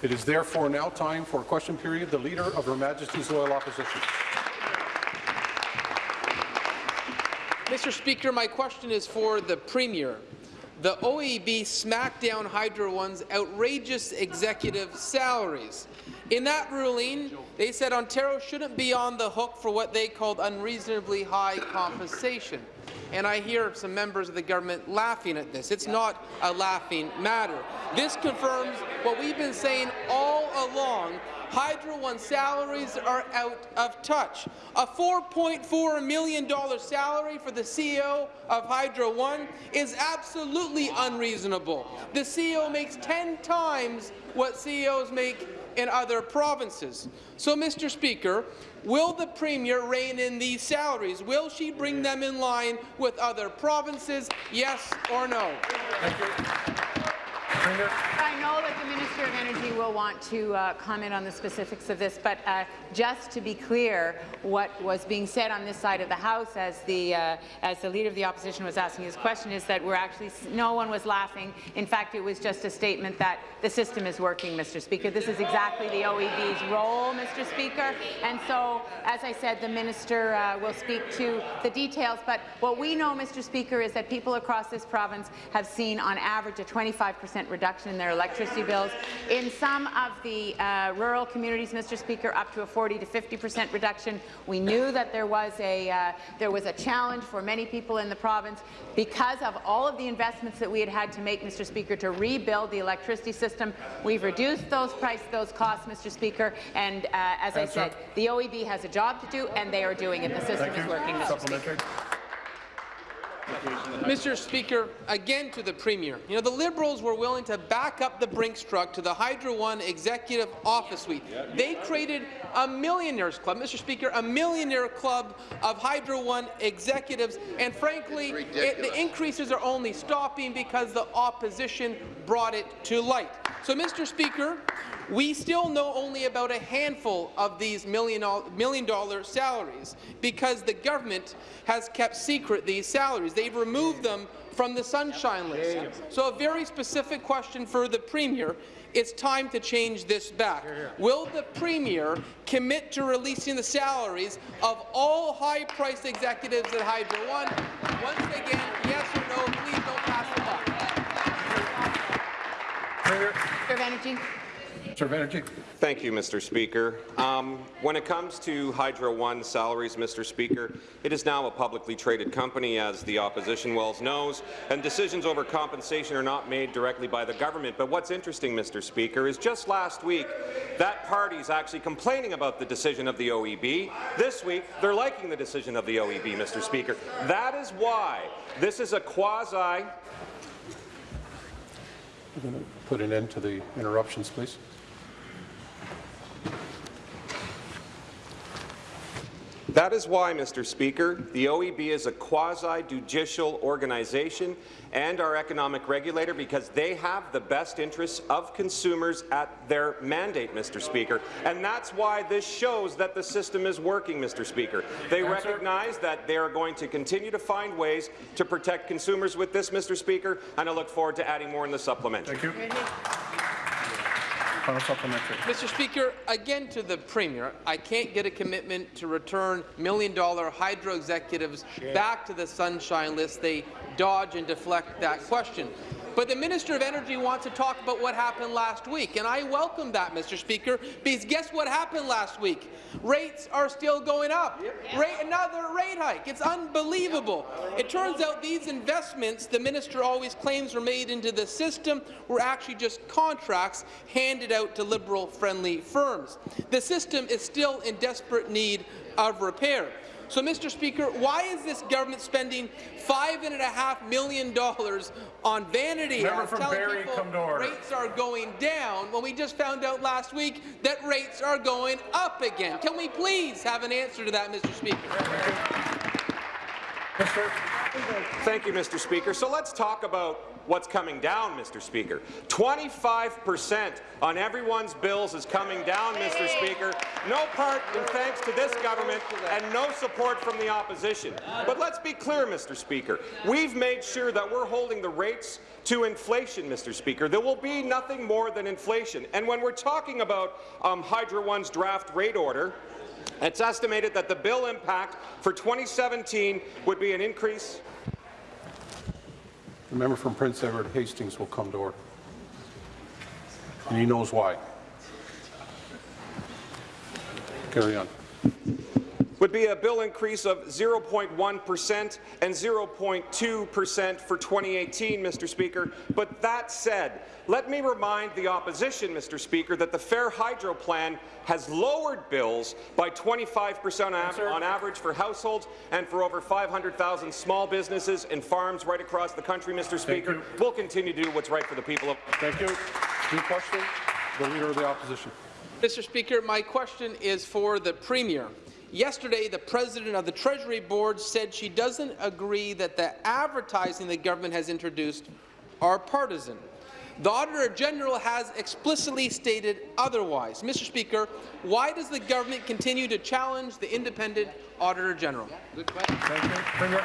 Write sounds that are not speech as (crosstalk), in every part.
It is therefore now time for a question period. The Leader of Her Majesty's Loyal Opposition. Mr. Speaker, my question is for the Premier. The OEB smacked down Hydro One's outrageous executive salaries. In that ruling, they said Ontario shouldn't be on the hook for what they called unreasonably high compensation. And I hear some members of the government laughing at this. It's not a laughing matter. This confirms what we've been saying all along Hydro One salaries are out of touch. A $4.4 million salary for the CEO of Hydro One is absolutely unreasonable. The CEO makes 10 times what CEOs make in other provinces. So, Mr. Speaker, will the Premier rein in these salaries? Will she bring them in line with other provinces, yes or no? I know that the Minister of Energy will want to uh, comment on the specifics of this, but uh, just to be clear, what was being said on this side of the House as the uh, as the Leader of the Opposition was asking his question is that we're actually no one was laughing. In fact, it was just a statement that the system is working, Mr. Speaker. This is exactly the OEB's role, Mr. Speaker. And so, as I said, the Minister uh, will speak to the details. But what we know, Mr. Speaker, is that people across this province have seen, on average, a 25 percent reduction in their electricity bills. In some of the uh, rural communities, Mr. Speaker, up to a 40 to 50 percent reduction. We knew that there was a uh, there was a challenge for many people in the province because of all of the investments that we had had to make, Mr. Speaker, to rebuild the electricity system. We've reduced those price, those costs, Mr. Speaker, and uh, as I said, the OEB has a job to do, and they are doing it. The system is working, Mr. Speaker. Mr. Speaker, again to the Premier. You know, the Liberals were willing to back up the Brinks truck to the Hydro One Executive Office Suite. They created a millionaires club, Mr. Speaker, a millionaire club of Hydro One executives, and frankly, it, the increases are only stopping because the opposition brought it to light. So, Mr. Speaker, we still know only about a handful of these million, million dollar salaries because the government has kept secret these salaries. They've removed them from the Sunshine List. So a very specific question for the Premier. It's time to change this back. Will the Premier commit to releasing the salaries of all high-priced executives at Hydro One? Once again, yes or no, please don't pass the buck. Minister of Energy. Minister of Energy. Thank you, Mr. Speaker. Um, when it comes to Hydro One salaries, Mr. Speaker, it is now a publicly traded company, as the opposition well knows, and decisions over compensation are not made directly by the government. But what's interesting, Mr. Speaker, is just last week, that party is actually complaining about the decision of the OEB. This week, they're liking the decision of the OEB, Mr. Speaker. That is why this is a quasi Put an end to the interruptions, please. That is why, Mr. Speaker, the OEB is a quasi-judicial organization and our economic regulator because they have the best interests of consumers at their mandate, Mr. Speaker. And that's why this shows that the system is working, Mr. Speaker. They Answer. recognize that they are going to continue to find ways to protect consumers with this, Mr. Speaker, and I look forward to adding more in the supplement. Thank you. Mr. Speaker, again to the Premier, I can't get a commitment to return million-dollar hydro executives back to the Sunshine List. They dodge and deflect that question. But the Minister of Energy wants to talk about what happened last week, and I welcome that, Mr. Speaker, because guess what happened last week? Rates are still going up. Yep. Rate, another rate hike. It's unbelievable. It turns out these investments the minister always claims were made into the system were actually just contracts handed out to Liberal-friendly firms. The system is still in desperate need of repair. So, Mr. Speaker, why is this government spending $5.5 million on vanity Member ads telling Barrie, people rates are going down when we just found out last week that rates are going up again? Can we please have an answer to that, Mr. Speaker? Thank you, Mr. Speaker. So let's talk about what's coming down, Mr. Speaker. 25% on everyone's bills is coming down, Mr. Speaker. No part in thanks to this government and no support from the opposition. But let's be clear, Mr. Speaker. We've made sure that we're holding the rates to inflation, Mr. Speaker. There will be nothing more than inflation. And when we're talking about um, Hydro One's draft rate order, it's estimated that the bill impact for 2017 would be an increase The member from Prince Edward Hastings will come to order. And he knows why. Carry on. Would be a bill increase of 0.1% and 0.2% for 2018, Mr. Speaker. But that said, let me remind the opposition, Mr. Speaker, that the Fair Hydro Plan has lowered bills by 25 percent on average for households and for over 500,000 small businesses and farms right across the country, Mr. Speaker. you. We'll continue to do what's right for the people of Thank you. New question? The Leader of the Opposition. Mr. Speaker, my question is for the Premier. Yesterday, the President of the Treasury Board said she doesn't agree that the advertising the government has introduced are partisan. The Auditor General has explicitly stated otherwise. Mr. Speaker, why does the government continue to challenge the independent Auditor General? Thank you.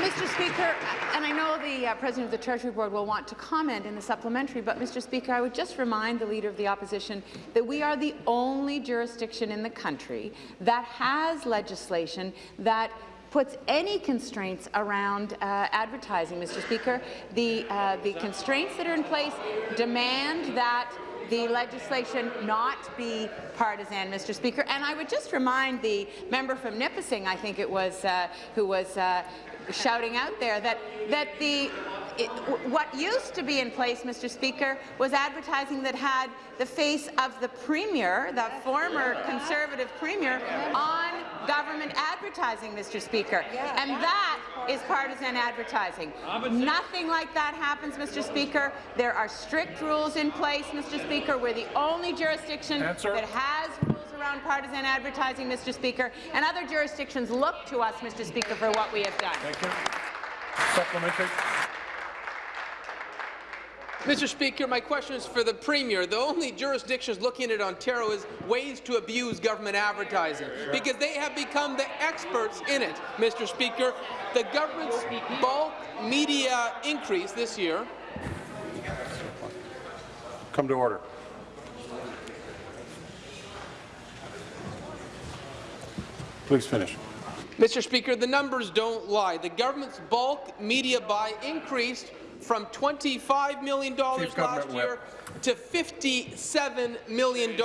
Mr. Speaker, and I know the uh, President of the Treasury Board will want to comment in the supplementary, but Mr. Speaker, I would just remind the Leader of the Opposition that we are the only jurisdiction in the country that has legislation that puts any constraints around uh, advertising, Mr. Speaker. The, uh, the constraints that are in place demand that the legislation not be partisan, Mr. Speaker. And I would just remind the member from Nipissing, I think it was, uh, who was uh, shouting out there, that, that the it, what used to be in place, Mr. Speaker, was advertising that had the face of the Premier, the former Conservative Premier, on government advertising, Mr. Speaker. And that is partisan advertising. Nothing like that happens, Mr. Speaker. There are strict rules in place, Mr. Speaker. We're the only jurisdiction Answer. that has rules around partisan advertising, Mr. Speaker, and other jurisdictions look to us, Mr. Speaker, for what we have done. Thank you. Supplementary. Mr. Speaker, my question is for the Premier. The only jurisdictions looking at Ontario is ways to abuse government advertising, because they have become the experts in it, Mr. Speaker. The government's bulk media increase this year Come to order. Please finish. Mr. Speaker, the numbers don't lie. The government's bulk media buy increased from $25 million Chief last year to $57 million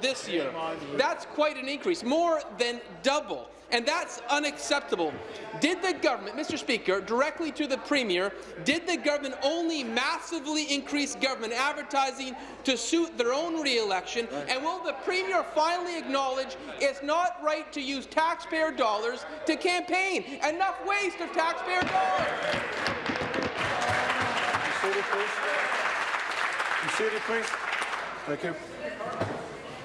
this year. That's quite an increase, more than double. And that's unacceptable. Did the government, Mr. Speaker, directly to the Premier, did the government only massively increase government advertising to suit their own re-election? And will the Premier finally acknowledge it's not right to use taxpayer dollars to campaign? Enough waste of taxpayer dollars! Seated, please. Be seated, please. Thank you.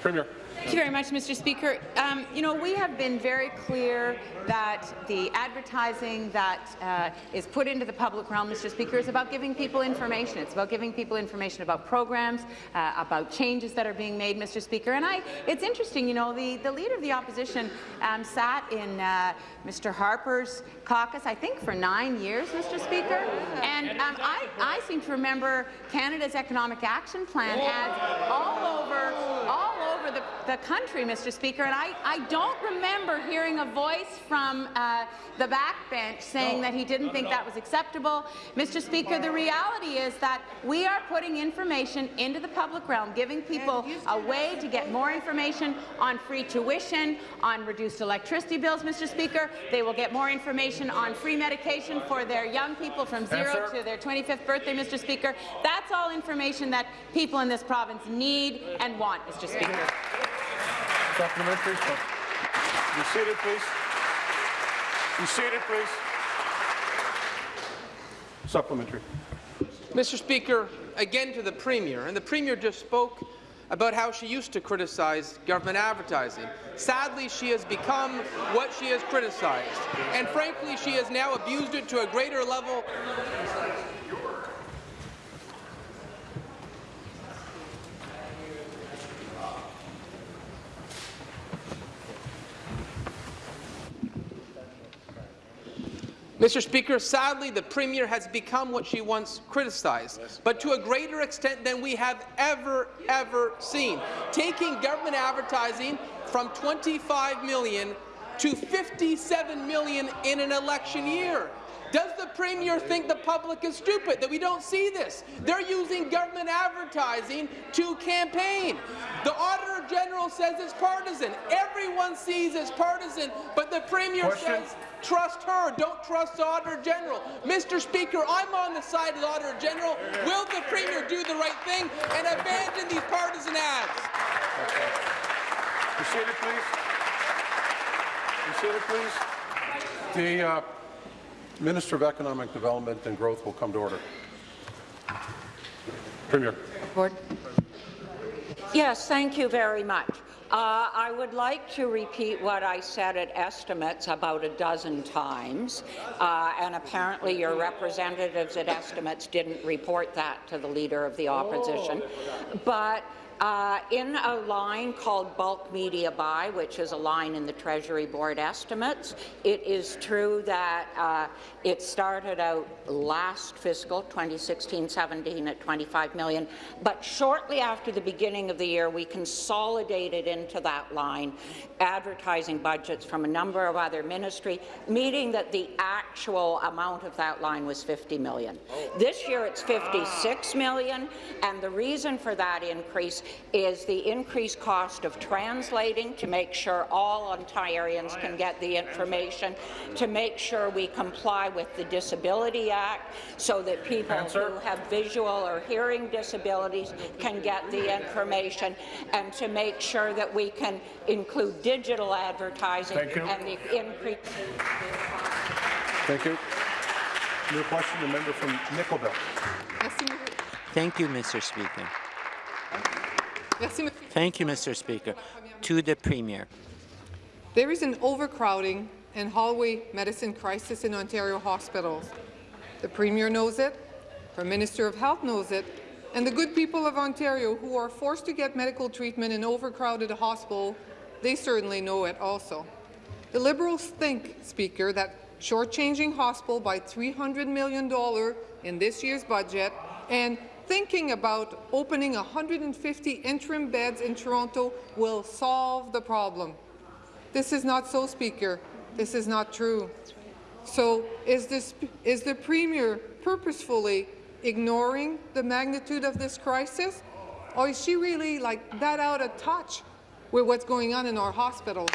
Premier. Thank you very much, Mr. Speaker. Um, you know, we have been very clear that the advertising that uh, is put into the public realm, Mr. Speaker, is about giving people information. It's about giving people information about programs, uh, about changes that are being made, Mr. Speaker. And I, it's interesting, you know, the, the Leader of the Opposition um, sat in uh, Mr. Harper's caucus, I think, for nine years, Mr. Speaker. And um, I, I seem to remember Canada's Economic Action Plan ads all over, all over the, the country, Mr. Speaker, and I, I don't remember hearing a voice from uh, the backbench saying that he didn't think that was acceptable. Mr. Speaker, the reality is that we are putting information into the public realm, giving people a way to get more information on free tuition, on reduced electricity bills, Mr. Speaker. They will get more information on free medication for their young people from zero Answer. to their 25th birthday, Mr. Speaker. That's all information that people in this province need and want, Mr. Speaker. Supplementary. Be seated, please. Be seated, please. Supplementary. Mr. Speaker, again to the Premier, and the Premier just spoke about how she used to criticize government advertising. Sadly, she has become what she has criticized, and frankly, she has now abused it to a greater level Mr. Speaker, sadly, the Premier has become what she once criticized, but to a greater extent than we have ever, ever seen, taking government advertising from 25 million to 57 million in an election year. Does the Premier think the public is stupid, that we don't see this? They're using government advertising to campaign. The Auditor General says it's partisan. Everyone sees it's partisan, but the Premier Question. says trust her, don't trust the Auditor General. Mr. Speaker, I'm on the side of the Auditor General. Will the Premier do the right thing and abandon these partisan ads? Be seated, please. Be seated, please. The uh, Minister of Economic Development and Growth will come to order. Premier. Board. Yes, thank you very much. Uh, I would like to repeat what I said at estimates about a dozen times, uh, and apparently your representatives at estimates didn't report that to the Leader of the Opposition. But uh, in a line called bulk media buy, which is a line in the Treasury Board estimates, it is true that uh, it started out last fiscal, 2016-17, at 25 million, but shortly after the beginning of the year, we consolidated into that line advertising budgets from a number of other ministry, meaning that the actual amount of that line was 50 million. This year, it's 56 million, and the reason for that increase is the increased cost of translating to make sure all Ontarians can get the information, to make sure we comply with the Disability Act so that people Answer. who have visual or hearing disabilities can get the information, and to make sure that we can include digital advertising Thank you. and the increase. Thank you. New question, the member from Nickel Belt. Thank you, Mr. Speaker. Thank you, Mr. Speaker. To the Premier. There is an overcrowding and hallway medicine crisis in Ontario hospitals. The Premier knows it, her Minister of Health knows it, and the good people of Ontario who are forced to get medical treatment in overcrowded hospital, they certainly know it also. The Liberals think, Speaker, that shortchanging hospital by $300 million in this year's budget and thinking about opening 150 interim beds in Toronto will solve the problem. This is not so, Speaker. This is not true. So is, this, is the Premier purposefully ignoring the magnitude of this crisis? Or is she really like that out of touch with what's going on in our hospitals?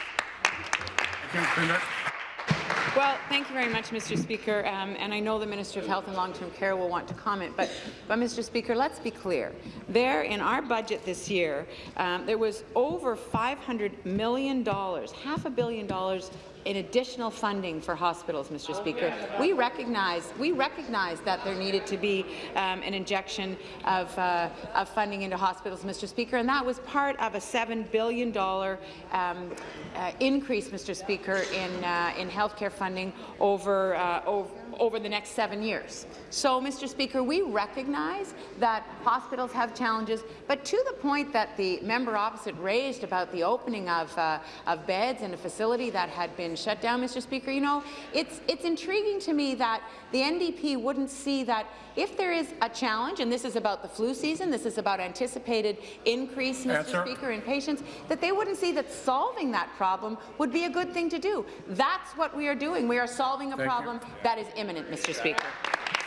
Well, thank you very much, Mr. Speaker. Um, and I know the Minister of Health and Long-Term Care will want to comment, but, but Mr. Speaker, let's be clear. There, in our budget this year, um, there was over $500 million, half a billion dollars in additional funding for hospitals, Mr. Speaker. We recognize we recognize that there needed to be um, an injection of, uh, of funding into hospitals, Mr. Speaker, and that was part of a seven billion dollar um, uh, increase, Mr. Speaker, in uh, in healthcare funding over uh, over over the next seven years. So, Mr. Speaker, we recognize that hospitals have challenges, but to the point that the member opposite raised about the opening of, uh, of beds in a facility that had been shut down, Mr. Speaker, you know, it's, it's intriguing to me that the NDP wouldn't see that if there is a challenge, and this is about the flu season, this is about anticipated increase, Mr. Answer. Speaker, in patients, that they wouldn't see that solving that problem would be a good thing to do. That's what we are doing. We are solving a Thank you. problem that is imminent, Mr. Speaker.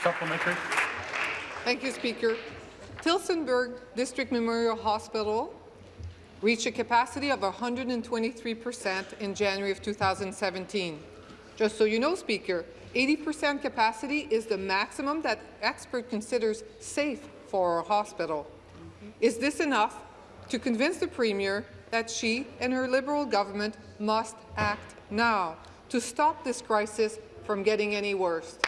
Supplementary. Thank you, Speaker. Tillsonburg District Memorial Hospital reached a capacity of 123 percent in January of 2017. Just so you know, Speaker, 80 percent capacity is the maximum that expert considers safe for our hospital. Is this enough to convince the Premier that she and her Liberal government must act now to stop this crisis from getting any worse?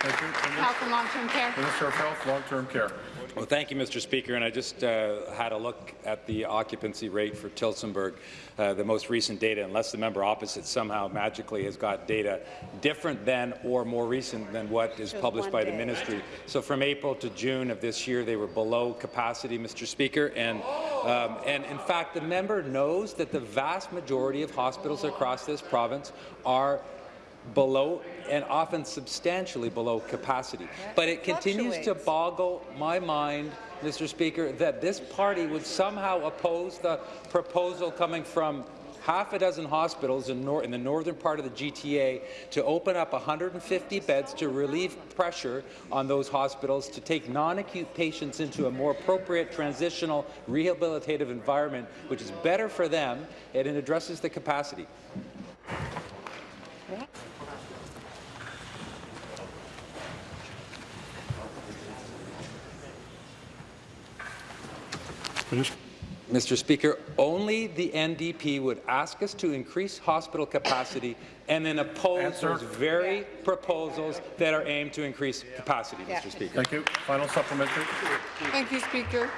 Thank you. Premier. Health and long-term care. Minister of Health, Long-Term Care. Well, thank you, Mr. Speaker. And I just uh, had a look at the occupancy rate for Tillsonburg, uh, the most recent data, unless the member opposite somehow magically has got data different than or more recent than what is published by the ministry. So from April to June of this year, they were below capacity, Mr. Speaker. And, um, and in fact, the member knows that the vast majority of hospitals across this province are below and often substantially below capacity. But it continues to boggle my mind, Mr. Speaker, that this party would somehow oppose the proposal coming from half a dozen hospitals in, in the northern part of the GTA to open up 150 beds to relieve pressure on those hospitals to take non-acute patients into a more appropriate transitional rehabilitative environment, which is better for them and it addresses the capacity. Finished? Mr. Speaker, only the NDP would ask us to increase hospital capacity and then oppose Answer. those very proposals that are aimed to increase capacity, Mr. Speaker. Thank you. Final supplementary. Thank you, Speaker.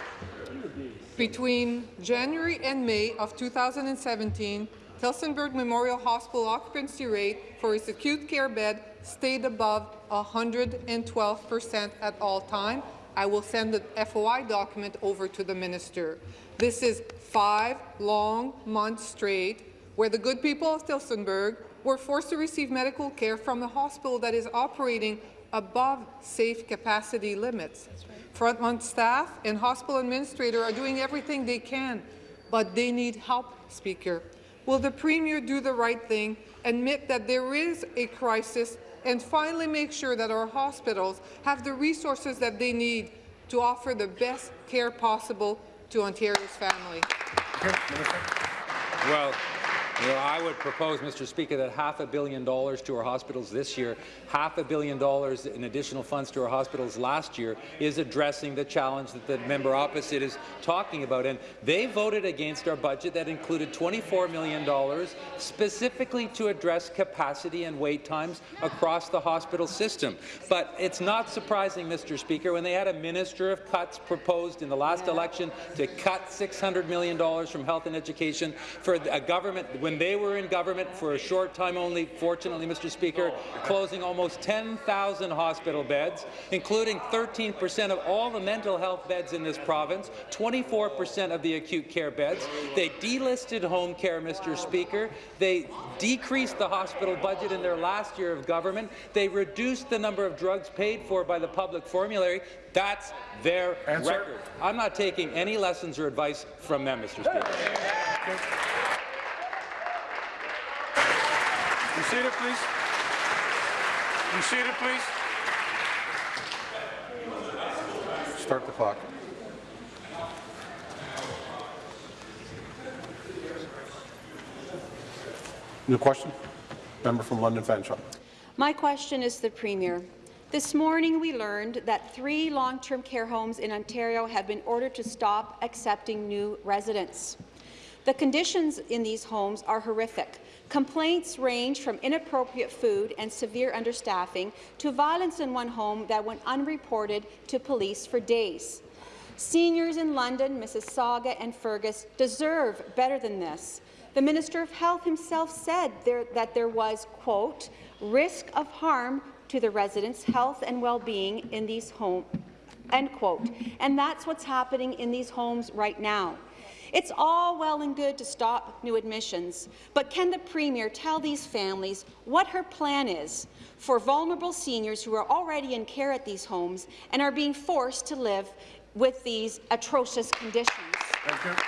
Between January and May of 2017, Tillsonburg Memorial Hospital occupancy rate for its acute care bed stayed above 112 percent at all time. I will send the FOI document over to the minister. This is five long months straight where the good people of Tillsonburg were forced to receive medical care from a hospital that is operating above safe capacity limits. Frontline staff and hospital administrator are doing everything they can, but they need help, Speaker. Will the Premier do the right thing, admit that there is a crisis, and finally make sure that our hospitals have the resources that they need to offer the best care possible to Ontario's family? Well, you know, I would propose, Mr. Speaker, that half a billion dollars to our hospitals this year, half a billion dollars in additional funds to our hospitals last year is addressing the challenge that the member opposite is talking about. And they voted against our budget that included $24 million specifically to address capacity and wait times across the hospital system. But it's not surprising, Mr. Speaker, when they had a minister of cuts proposed in the last election to cut $600 million from health and education for a government when they were in government for a short time only, fortunately, Mr. Speaker, closing almost 10,000 hospital beds, including 13 percent of all the mental health beds in this province, 24 percent of the acute care beds. They delisted home care, Mr. Speaker. They decreased the hospital budget in their last year of government. They reduced the number of drugs paid for by the public formulary. That's their Answer. record. I'm not taking any lessons or advice from them, Mr. Speaker. Be seated, please. Be seated, please. Start the clock. New question? Member from London Fanshawe. My question is to the Premier. This morning, we learned that three long-term care homes in Ontario have been ordered to stop accepting new residents. The conditions in these homes are horrific. Complaints range from inappropriate food and severe understaffing to violence in one home that went unreported to police for days. Seniors in London, Mississauga and Fergus deserve better than this. The Minister of Health himself said there, that there was, quote, risk of harm to the residents' health and well-being in these homes, end quote. And that's what's happening in these homes right now. It's all well and good to stop new admissions, but can the Premier tell these families what her plan is for vulnerable seniors who are already in care at these homes and are being forced to live with these atrocious conditions? Thank you.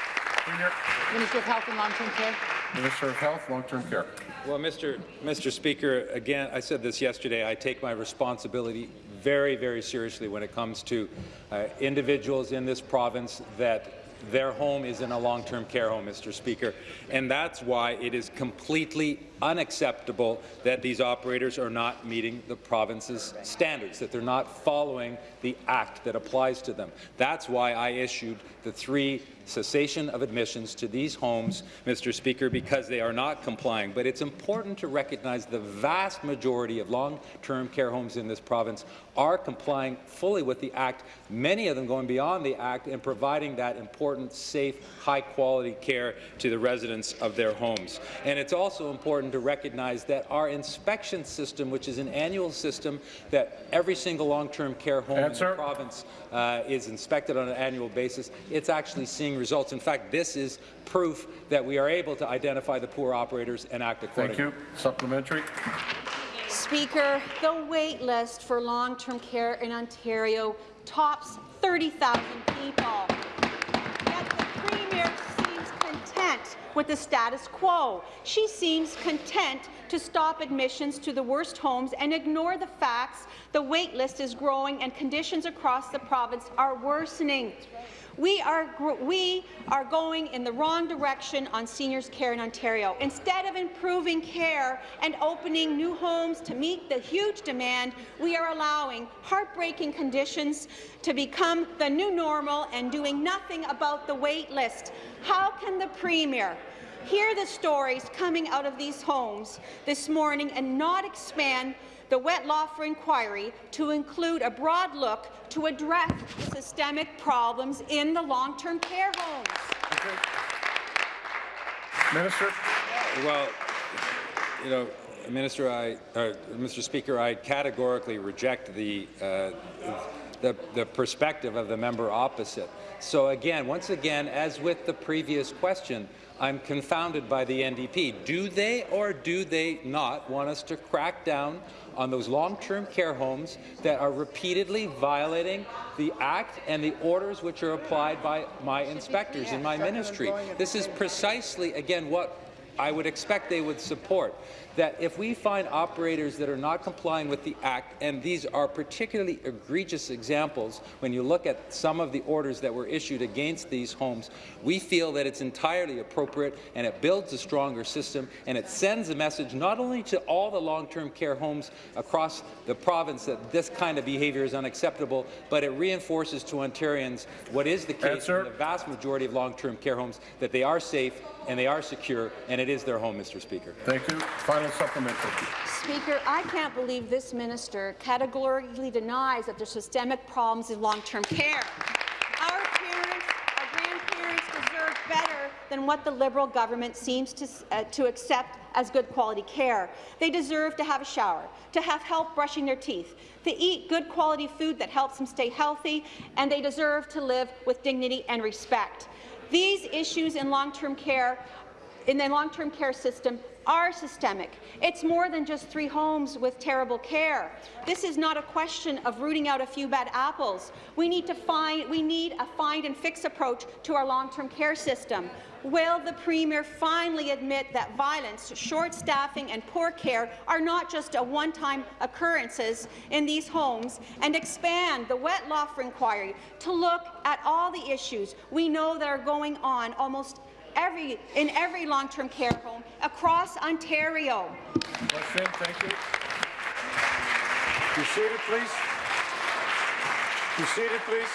Premier. Minister of Health and Long-Term Care. Minister of Health, Long-Term Care. Well, Mr. Mr. Speaker, again, I said this yesterday, I take my responsibility very, very seriously when it comes to uh, individuals in this province that their home is in a long-term care home, Mr. Speaker, and that's why it is completely unacceptable that these operators are not meeting the province's standards, that they're not following the act that applies to them. That's why I issued the three cessation of admissions to these homes, Mr. Speaker, because they are not complying. But it's important to recognize the vast majority of long-term care homes in this province are complying fully with the Act, many of them going beyond the Act and providing that important, safe, high-quality care to the residents of their homes. And it's also important to recognize that our inspection system, which is an annual system that every single long-term care home Answer. in the province uh, is inspected on an annual basis, it's actually seeing results. In fact, this is proof that we are able to identify the poor operators and act accordingly. Thank you. Supplementary. Speaker, the wait list for long-term care in Ontario tops 30,000 people. Yet the Premier seems content with the status quo. She seems content to stop admissions to the worst homes and ignore the facts the wait list is growing and conditions across the province are worsening. We are, we are going in the wrong direction on seniors' care in Ontario. Instead of improving care and opening new homes to meet the huge demand, we are allowing heartbreaking conditions to become the new normal and doing nothing about the wait list. How can the Premier hear the stories coming out of these homes this morning and not expand the Wettlaufer inquiry to include a broad look to address the systemic problems in the long-term care homes. Minister. Well, you know, Minister, I, uh, Mr. Speaker, I categorically reject the, uh, the, the perspective of the member opposite. So again, once again, as with the previous question, I'm confounded by the NDP. Do they or do they not want us to crack down on those long-term care homes that are repeatedly violating the Act and the orders which are applied by my inspectors in my ministry? This is precisely, again, what I would expect they would support that if we find operators that are not complying with the Act, and these are particularly egregious examples when you look at some of the orders that were issued against these homes, we feel that it's entirely appropriate and it builds a stronger system and it sends a message not only to all the long-term care homes across the province that this kind of behaviour is unacceptable, but it reinforces to Ontarians what is the case Answer. in the vast majority of long-term care homes, that they are safe and they are secure, and it is their home, Mr. Speaker. Thank you. Final supplementary. Speaker, I can't believe this minister categorically denies that there's systemic problems in long-term care. Our parents, our grandparents deserve better than what the Liberal government seems to, uh, to accept as good quality care. They deserve to have a shower, to have help brushing their teeth, to eat good quality food that helps them stay healthy, and they deserve to live with dignity and respect. These issues in long-term care in the long-term care system are systemic. It's more than just three homes with terrible care. This is not a question of rooting out a few bad apples. We need to find we need a find and fix approach to our long-term care system. Will the Premier finally admit that violence, short staffing and poor care are not just a one-time occurrences in these homes and expand the Wettlaufer inquiry to look at all the issues we know that are going on almost every, in every long-term care home across Ontario. Question, thank you. Be seated, please. Be seated, please.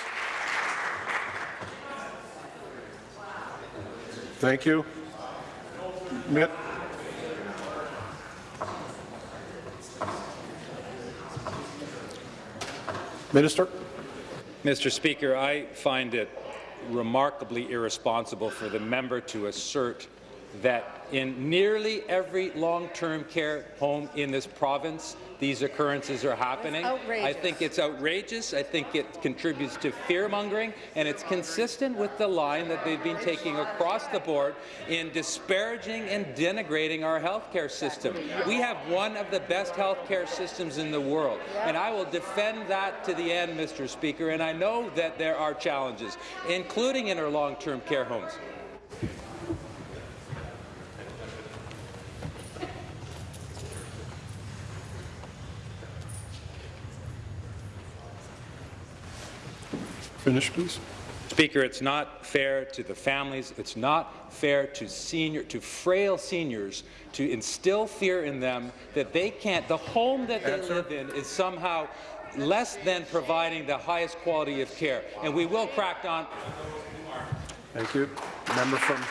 Thank you. Mitt. Minister. Mr. Speaker, I find it remarkably irresponsible for the member to assert that in nearly every long-term care home in this province, these occurrences are happening. I think it's outrageous. I think it contributes to fear-mongering, and it's consistent with the line that they've been taking across the board in disparaging and denigrating our healthcare system. We have one of the best healthcare systems in the world, and I will defend that to the end, Mr. Speaker, and I know that there are challenges, including in our long-term care homes. Finish, please. Speaker, it's not fair to the families. It's not fair to senior, to frail seniors, to instill fear in them that they can't. The home that they Answer. live in is somehow less than providing the highest quality of care, and we will crack down. Thank you. Member from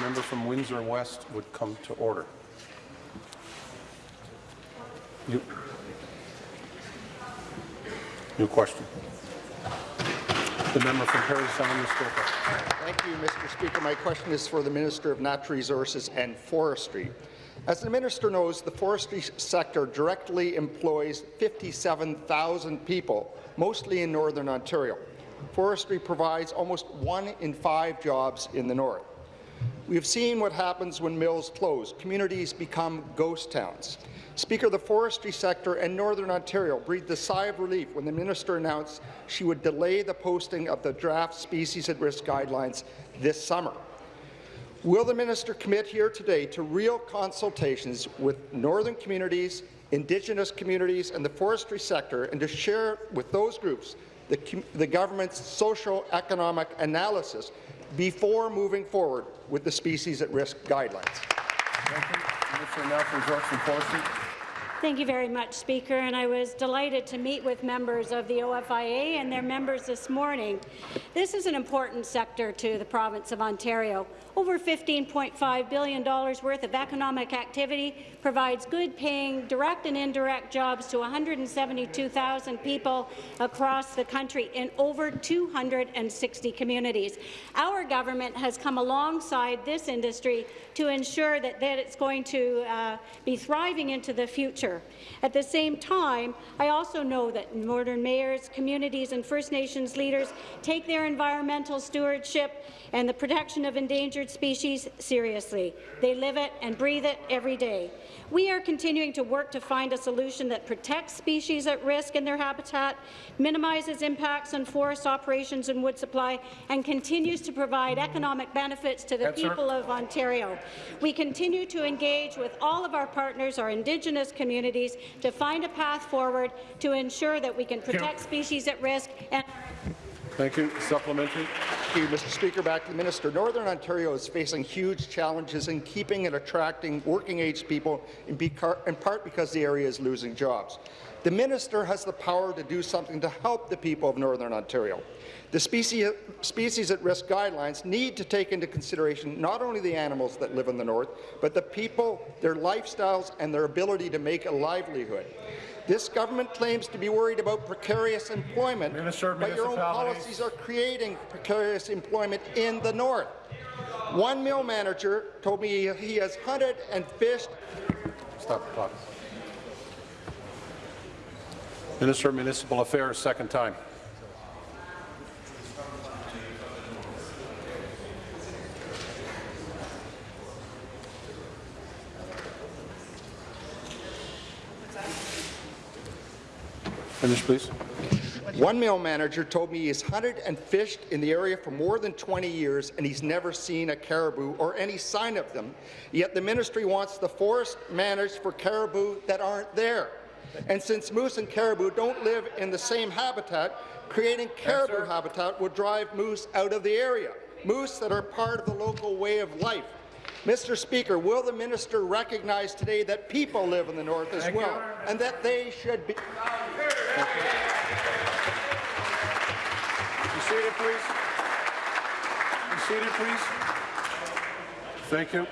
member from Windsor West would come to order. New, new question. The member from Parry Sound, Muskoka. Thank you, Mr. Speaker. My question is for the Minister of Natural Resources and Forestry. As the minister knows, the forestry sector directly employs 57,000 people, mostly in Northern Ontario. Forestry provides almost one in five jobs in the north. We have seen what happens when mills close. Communities become ghost towns. Speaker, the forestry sector and Northern Ontario breathed a sigh of relief when the minister announced she would delay the posting of the draft species at risk guidelines this summer. Will the minister commit here today to real consultations with northern communities, Indigenous communities and the forestry sector and to share with those groups the, the government's social-economic analysis before moving forward with the species at risk guidelines? Thank you. Resources and Forestry. Thank you very much, Speaker, and I was delighted to meet with members of the OFIA and their members this morning. This is an important sector to the province of Ontario. Over $15.5 billion worth of economic activity provides good-paying direct and indirect jobs to 172,000 people across the country in over 260 communities. Our government has come alongside this industry to ensure that, that it's going to uh, be thriving into the future. At the same time, I also know that Northern mayors, communities and First Nations leaders take their environmental stewardship and the protection of endangered species seriously. They live it and breathe it every day. We are continuing to work to find a solution that protects species at risk in their habitat, minimizes impacts on forest operations and wood supply, and continues to provide economic benefits to the Yes, people sir. of Ontario. We continue to engage with all of our partners, our Indigenous communities, to find a path forward to ensure that we can protect species at risk and Thank you. Supplementary. Thank you, Mr. Speaker. Back to the minister. Northern Ontario is facing huge challenges in keeping and attracting working-age people, in, in part because the area is losing jobs. The minister has the power to do something to help the people of Northern Ontario. The species, species at risk guidelines need to take into consideration not only the animals that live in the north, but the people, their lifestyles, and their ability to make a livelihood. This government claims to be worried about precarious employment, but your own policies are creating precarious employment in the north. One mill manager told me he has hunted and fished Stop the clock. Minister of Municipal Affairs, second time. Finish, please. One mill manager told me he's hunted and fished in the area for more than 20 years and he's never seen a caribou or any sign of them, yet the ministry wants the forest managed for caribou that aren't there. And since moose and caribou don't live in the same habitat, creating caribou habitat would drive moose out of the area, moose that are part of the local way of life. Mr. Speaker, will the minister recognize today that people live in the north as Thank you. well, and that they should be... Be seated, please. Be seated, please. Thank you.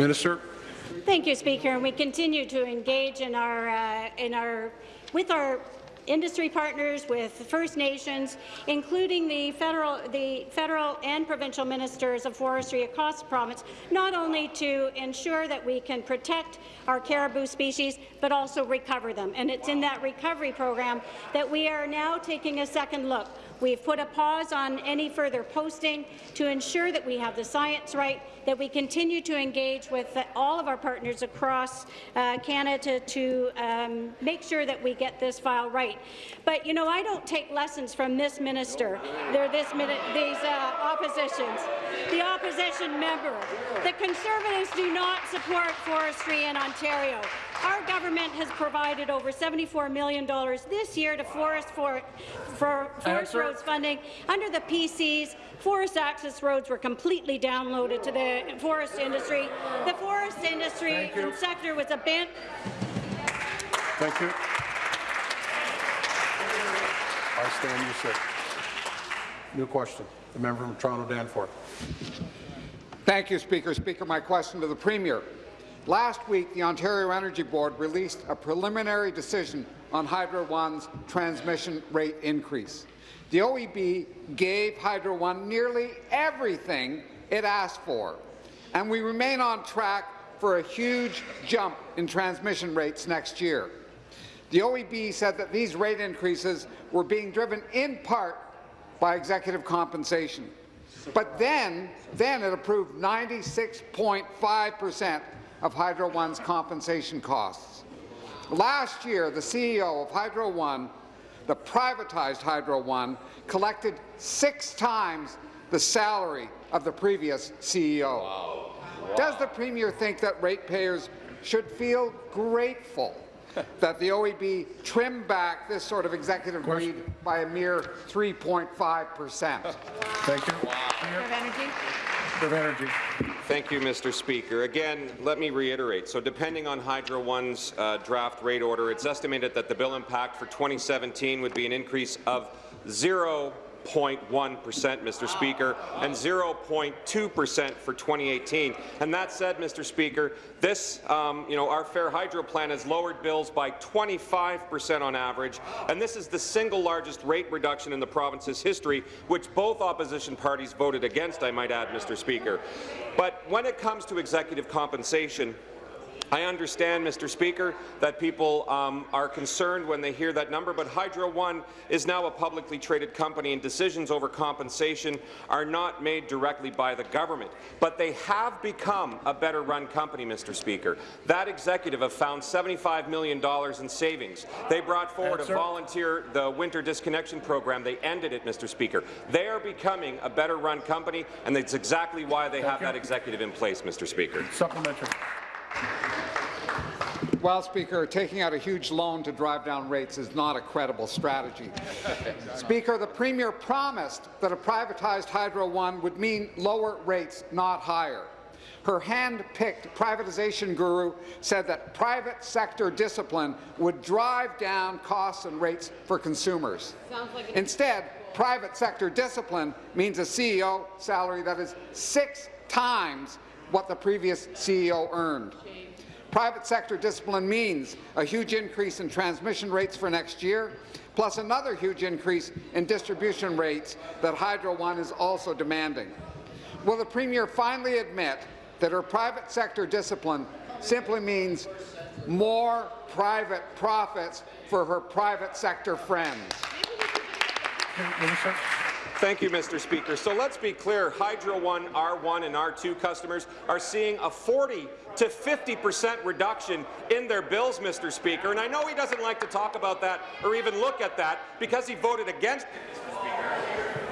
Minister. Thank you, Speaker. And we continue to engage in our, uh, in our, with our industry partners, with First Nations, including the federal, the federal and provincial ministers of forestry across the province, not only to ensure that we can protect our caribou species, but also recover them. And it's in that recovery program that we are now taking a second look. We've put a pause on any further posting to ensure that we have the science right, that we continue to engage with all of our partners across uh, Canada to um, make sure that we get this file right. But, you know, I don't take lessons from this minister, They're this mini these uh, oppositions, the opposition member. The Conservatives do not support forestry in Ontario. Our government has provided over $74 million this year to forest for, for forest roads funding. Under the PCs, forest access roads were completely downloaded to the forest industry. The forest industry and sector was abandoned. Thank you. I stand you sit. New question. The member from Toronto Danforth. Thank you, Speaker. Speaker, my question to the Premier. Last week, the Ontario Energy Board released a preliminary decision on Hydro One's transmission rate increase. The OEB gave Hydro One nearly everything it asked for, and we remain on track for a huge jump in transmission rates next year. The OEB said that these rate increases were being driven in part by executive compensation. But then, then it approved 96.5 percent of Hydro One's compensation costs. Last year, the CEO of Hydro One, the privatized Hydro One, collected six times the salary of the previous CEO. Does the Premier think that ratepayers should feel grateful that the OEB trimmed back this sort of executive greed by a mere 3.5 percent? Thank you. Minister of Energy. Minister of Energy. Thank you, Mr. Speaker. Again, let me reiterate. So depending on Hydro One's uh, draft rate order, it's estimated that the bill impact for 2017 would be an increase of 0 0.1 percent, Mr. Speaker, and 0.2 percent for 2018. And that said, Mr. Speaker, this, um, you know, our Fair Hydro plan has lowered bills by 25 percent on average, and this is the single largest rate reduction in the province's history, which both opposition parties voted against, I might add, Mr. Speaker. But when it comes to executive compensation, I understand, Mr. Speaker, that people um, are concerned when they hear that number, but Hydro One is now a publicly traded company, and decisions over compensation are not made directly by the government. But they have become a better-run company, Mr. Speaker. That executive have found $75 million in savings. They brought forward Answer. a volunteer, the winter disconnection program. They ended it, Mr. Speaker. They are becoming a better-run company, and that's exactly why they have you. that executive in place, Mr. Speaker. Supplementary. Well, Speaker, taking out a huge loan to drive down rates is not a credible strategy. (laughs) Speaker, the Premier promised that a privatized Hydro One would mean lower rates, not higher. Her hand-picked privatization guru said that private sector discipline would drive down costs and rates for consumers. Instead, private sector discipline means a CEO salary that is six times what the previous CEO earned. Private sector discipline means a huge increase in transmission rates for next year, plus another huge increase in distribution rates that Hydro One is also demanding. Will the Premier finally admit that her private sector discipline simply means more private profits for her private sector friends? Thank you, Mr. Speaker. So let's be clear. Hydro One, R1 and R2 customers are seeing a 40 to 50 percent reduction in their bills, Mr. Speaker. And I know he doesn't like to talk about that or even look at that because he voted against it, Mr. Speaker.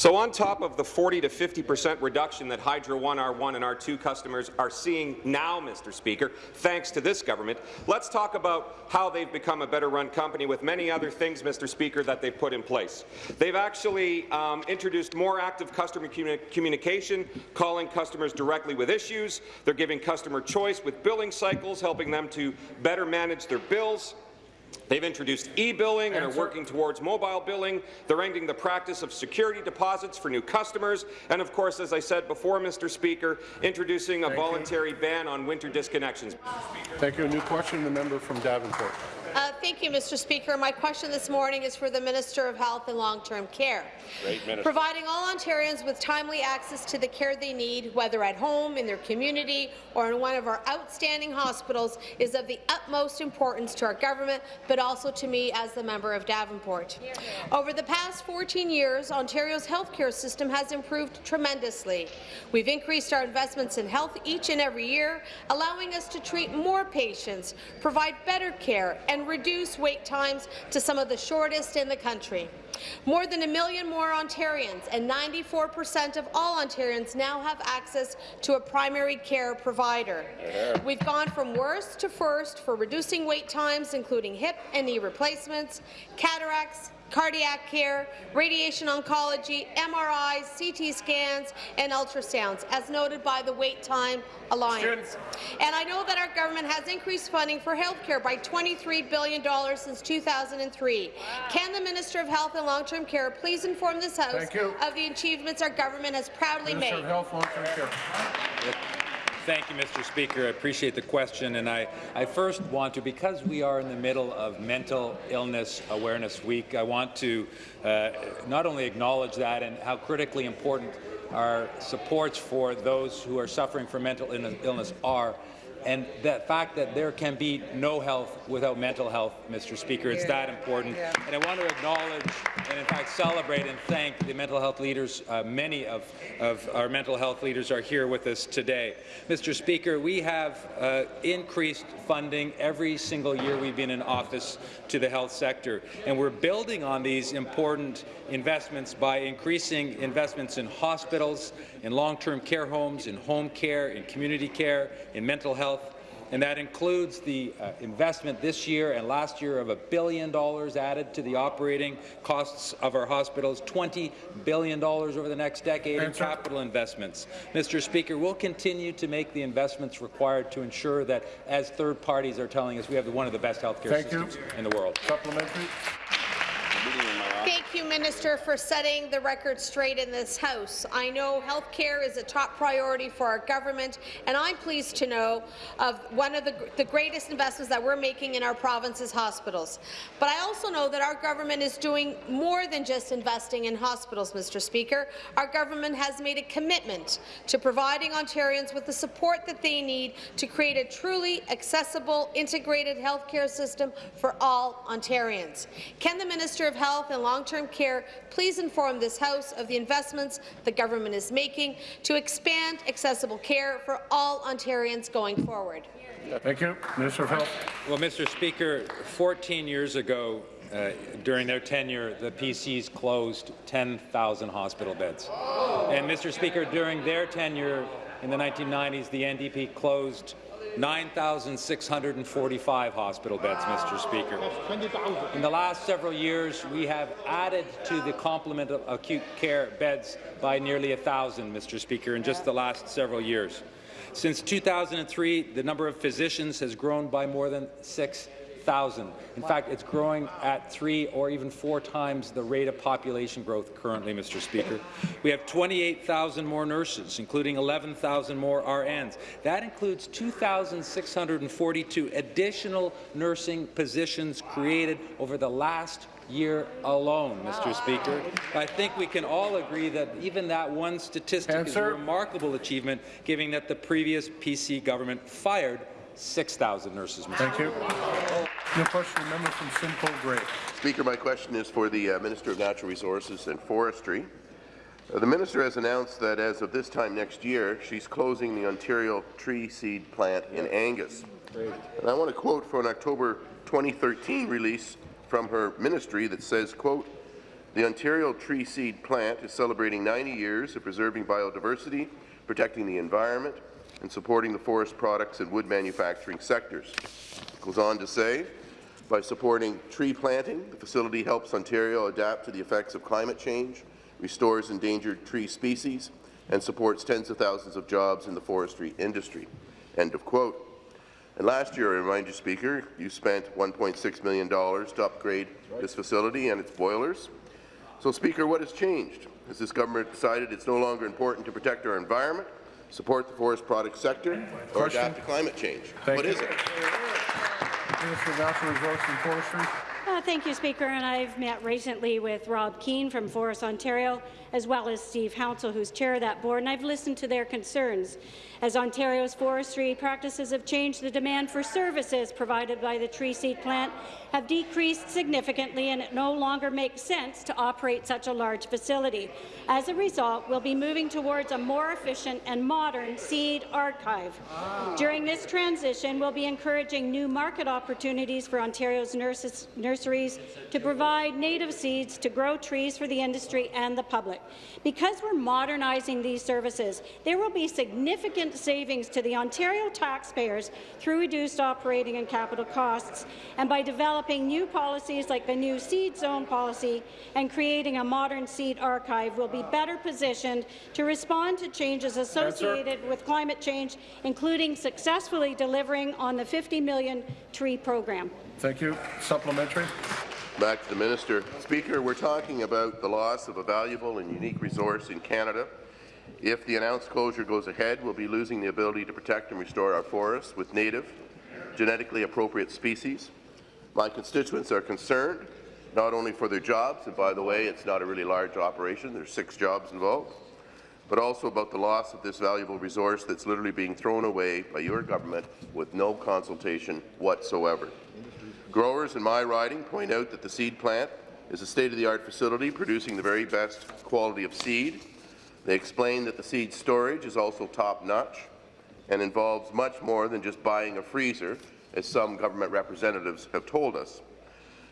So on top of the 40 to 50 percent reduction that Hydro One, R1 and R2 customers are seeing now, Mr. Speaker, thanks to this government, let's talk about how they've become a better-run company with many other things, Mr. Speaker, that they've put in place. They've actually um, introduced more active customer communi communication, calling customers directly with issues. They're giving customer choice with billing cycles, helping them to better manage their bills. They've introduced e-billing and are working towards mobile billing. They're ending the practice of security deposits for new customers. And of course, as I said before, Mr. Speaker, introducing a Thank you. voluntary ban on winter disconnections. Thank you. A new question, the member from Davenport. Thank you, Mr. Speaker. My question this morning is for the Minister of Health and Long-Term Care. Providing all Ontarians with timely access to the care they need, whether at home, in their community, or in one of our outstanding hospitals, is of the utmost importance to our government, but also to me as the member of Davenport. Over the past 14 years, Ontario's healthcare system has improved tremendously. We've increased our investments in health each and every year, allowing us to treat more patients, provide better care, and reduce wait times to some of the shortest in the country. More than a million more Ontarians and 94 percent of all Ontarians now have access to a primary care provider. We've gone from worst to first for reducing wait times, including hip and knee replacements, cataracts, cardiac care, radiation oncology, MRIs, CT scans, and ultrasounds, as noted by the Wait Time Alliance. And I know that our government has increased funding for healthcare by $23 billion since 2003. Can the Minister of Health and Long-Term Care please inform this House of the achievements our government has proudly Minister of made? Health, Long-Term Care. Thank you, Mr. Speaker. I appreciate the question, and I, I first want to, because we are in the middle of Mental Illness Awareness Week, I want to uh, not only acknowledge that and how critically important our supports for those who are suffering from mental illness are, and the fact that there can be no health without mental health, Mr. Speaker. It's that important. And I want to acknowledge and, in fact, celebrate and thank the mental health leaders. Uh, many of, of our mental health leaders are here with us today. Mr. Speaker, we have uh, increased funding every single year we've been in office to the health sector, and we're building on these important investments by increasing investments in hospitals, in long-term care homes, in home care, in community care, in mental health, and that includes the uh, investment this year and last year of a billion dollars added to the operating costs of our hospitals, $20 billion over the next decade in capital investments. Mr. Speaker, we'll continue to make the investments required to ensure that, as third parties are telling us, we have one of the best healthcare Thank systems you. in the world. Supplementary. Thank you, Minister, for setting the record straight in this House. I know health care is a top priority for our government, and I'm pleased to know of one of the, the greatest investments that we're making in our province's hospitals. But I also know that our government is doing more than just investing in hospitals, Mr. Speaker. Our government has made a commitment to providing Ontarians with the support that they need to create a truly accessible, integrated health care system for all Ontarians. Can the Minister of Health and long-term care, please inform this House of the investments the government is making to expand accessible care for all Ontarians going forward. Thank you. Minister of Health. Well, Mr. Speaker, 14 years ago, uh, during their tenure, the PCs closed 10,000 hospital beds. And, Mr. Speaker, during their tenure in the 1990s, the NDP closed 9,645 hospital beds, Mr. Speaker. In the last several years, we have added to the complement of acute care beds by nearly 1,000, Mr. Speaker, in just the last several years. Since 2003, the number of physicians has grown by more than 6,000. In fact, it's growing at three or even four times the rate of population growth currently, Mr. Speaker. We have 28,000 more nurses, including 11,000 more RNs. That includes 2,642 additional nursing positions created over the last year alone, Mr. Speaker. I think we can all agree that even that one statistic is a remarkable achievement, given that the previous PC government fired 6,000 nurses, Mr. Thank you. Your question, member from Simcoe Grey. Speaker, my question is for the uh, Minister of Natural Resources and Forestry. Uh, the minister has announced that as of this time next year, she's closing the Ontario tree seed plant in Angus. And I want to quote from an October 2013 release from her ministry that says, quote, the Ontario tree seed plant is celebrating 90 years of preserving biodiversity, protecting the environment, and supporting the forest products and wood manufacturing sectors. It goes on to say, by supporting tree planting, the facility helps Ontario adapt to the effects of climate change, restores endangered tree species, and supports tens of thousands of jobs in the forestry industry. End of quote. And last year, I remind you, Speaker, you spent $1.6 million to upgrade this facility and its boilers. So, Speaker, what has changed? Has this government decided it's no longer important to protect our environment, support the forest product sector, or adapt to climate change? Thank what you. is it? Minister of Natural Resources and Forestry. Uh, thank you, Speaker. And I've met recently with Rob Keen from Forest Ontario, as well as Steve Hounsell, who's chair of that board, and I've listened to their concerns. As Ontario's forestry practices have changed, the demand for services provided by the tree seed plant have decreased significantly, and it no longer makes sense to operate such a large facility. As a result, we'll be moving towards a more efficient and modern seed archive. During this transition, we'll be encouraging new market opportunities for Ontario's nurses, nurseries to provide native seeds to grow trees for the industry and the public. Because we're modernizing these services, there will be significant savings to the Ontario taxpayers through reduced operating and capital costs, and by developing new policies like the new seed zone policy and creating a modern seed archive, we'll be better positioned to respond to changes associated with climate change, including successfully delivering on the 50 million tree program. Thank you. Supplementary. Back to the minister. Speaker, we're talking about the loss of a valuable and unique resource in Canada If the announced closure goes ahead, we'll be losing the ability to protect and restore our forests with native, genetically appropriate species. My constituents are concerned not only for their jobs, and by the way, it's not a really large operation, there's six jobs involved, but also about the loss of this valuable resource that's literally being thrown away by your government with no consultation whatsoever. Growers in my riding point out that the seed plant is a state-of-the-art facility producing the very best quality of seed. They explain that the seed storage is also top-notch and involves much more than just buying a freezer, as some government representatives have told us.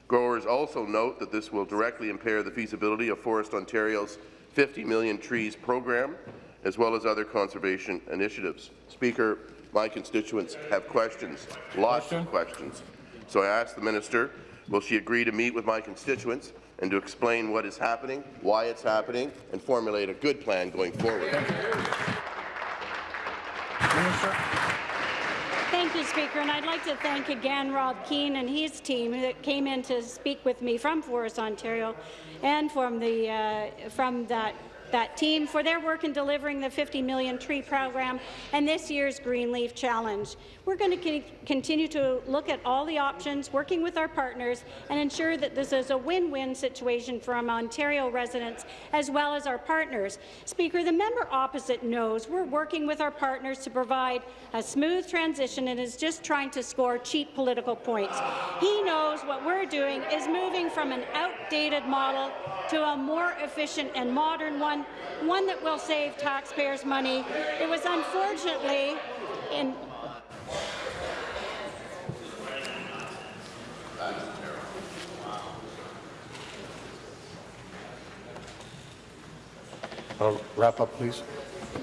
Growers also note that this will directly impair the feasibility of Forest Ontario's 50 million trees program, as well as other conservation initiatives. Speaker, my constituents have questions, lots of questions. So I ask the minister, will she agree to meet with my constituents and to explain what is happening, why it's happening, and formulate a good plan going forward? Thank you, Speaker, and I'd like to thank again Rob Keen and his team that came in to speak with me from Forest Ontario and from the uh, from that that team for their work in delivering the 50 million tree program and this year's Greenleaf Challenge. We're going to continue to look at all the options, working with our partners, and ensure that this is a win-win situation for our Ontario residents as well as our partners. Speaker, the member opposite knows we're working with our partners to provide a smooth transition and is just trying to score cheap political points. He knows what we're doing is moving from an outdated model to a more efficient and modern one, one that will save taxpayers money. It was unfortunately in Uh, wrap up, please.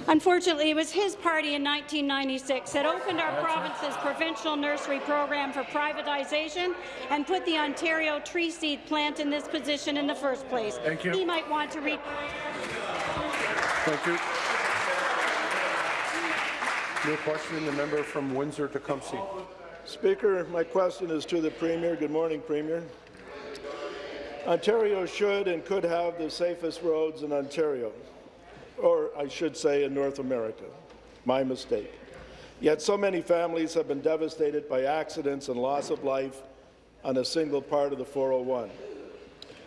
Unfortunately, it was his party in 1996 that opened our province's provincial nursery program for privatization and put the Ontario tree seed plant in this position in the first place. Thank you. He might want to re Thank you. New question, the member from Windsor-Tecumseh. Speaker, my question is to the Premier. Good morning, Premier. Ontario should and could have the safest roads in Ontario, or I should say in North America. My mistake. Yet so many families have been devastated by accidents and loss of life on a single part of the 401.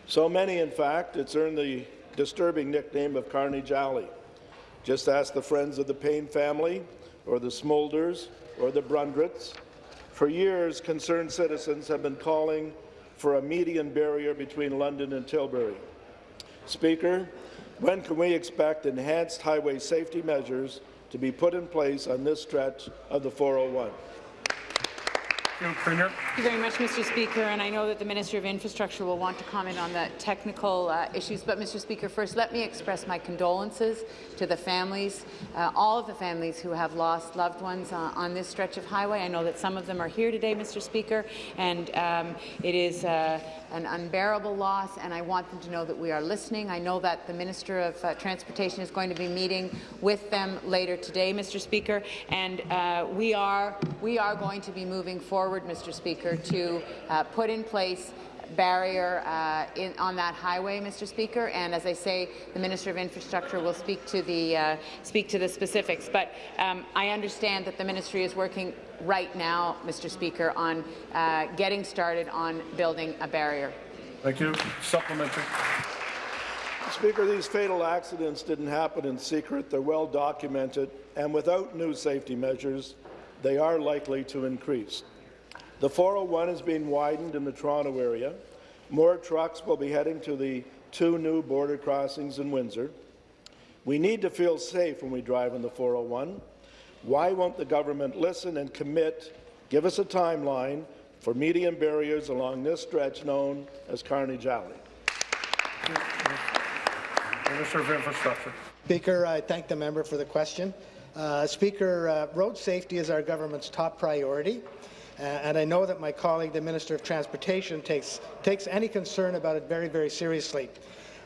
So many, in fact, it's earned the disturbing nickname of Carnage Alley. Just ask the friends of the Payne family, or the Smolders, or the Brundrets. For years, concerned citizens have been calling for a median barrier between London and Tilbury. Speaker, when can we expect enhanced highway safety measures to be put in place on this stretch of the 401? Premier. Thank you very much, Mr. Speaker, and I know that the Minister of Infrastructure will want to comment on the technical uh, issues, but Mr. Speaker, first let me express my condolences to the families, uh, all of the families who have lost loved ones uh, on this stretch of highway. I know that some of them are here today, Mr. Speaker, and um, it is uh, an unbearable loss, and I want them to know that we are listening. I know that the Minister of uh, Transportation is going to be meeting with them later today, Mr. Speaker, and uh, we are we are going to be moving forward, Mr. Speaker, to uh, put in place barrier uh, in, on that highway, Mr. Speaker. And as I say, the Minister of Infrastructure will speak to the uh, speak to the specifics. But um, I understand that the ministry is working right now, Mr. Speaker, on uh, getting started on building a barrier. Thank you. Supplementary. Speaker, these fatal accidents didn't happen in secret. They're well documented, and without new safety measures, they are likely to increase. The 401 is being widened in the Toronto area. More trucks will be heading to the two new border crossings in Windsor. We need to feel safe when we drive on the 401. Why won't the government listen and commit, give us a timeline for median barriers along this stretch known as Carnage Alley? Minister of Infrastructure. Speaker, I thank the member for the question. Uh, Speaker, uh, road safety is our government's top priority. Uh, and I know that my colleague, the Minister of Transportation, takes, takes any concern about it very, very seriously.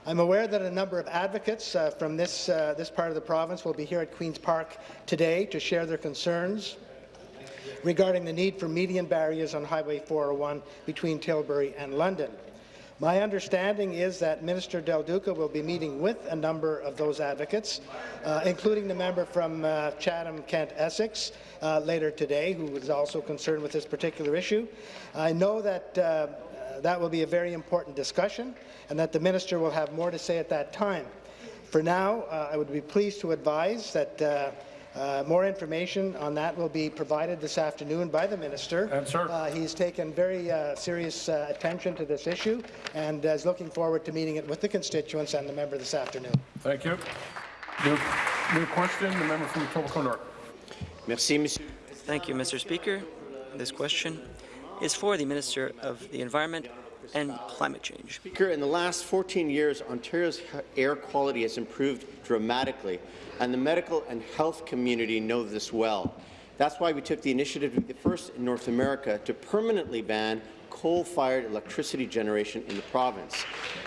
I'm aware that a number of advocates uh, from this, uh, this part of the province will be here at Queen's Park today to share their concerns regarding the need for median barriers on Highway 401 between Tilbury and London. My understanding is that Minister Del Duca will be meeting with a number of those advocates, uh, including the member from uh, Chatham-Kent, Essex, uh, later today, who is also concerned with this particular issue. I know that uh, that will be a very important discussion and that the minister will have more to say at that time. For now, uh, I would be pleased to advise that uh, uh, more information on that will be provided this afternoon by the minister. And sir. Uh, he's taken very uh, serious uh, attention to this issue and is looking forward to meeting it with the constituents and the member this afternoon. Thank you. New, new question, the member from Etobicoke North. Merci, monsieur. Thank you, Mr. Speaker. This question is for the Minister of the Environment and Climate Change. Speaker, in the last 14 years, Ontario's air quality has improved dramatically, and the medical and health community know this well. That's why we took the initiative to be the first in North America to permanently ban coal-fired electricity generation in the province.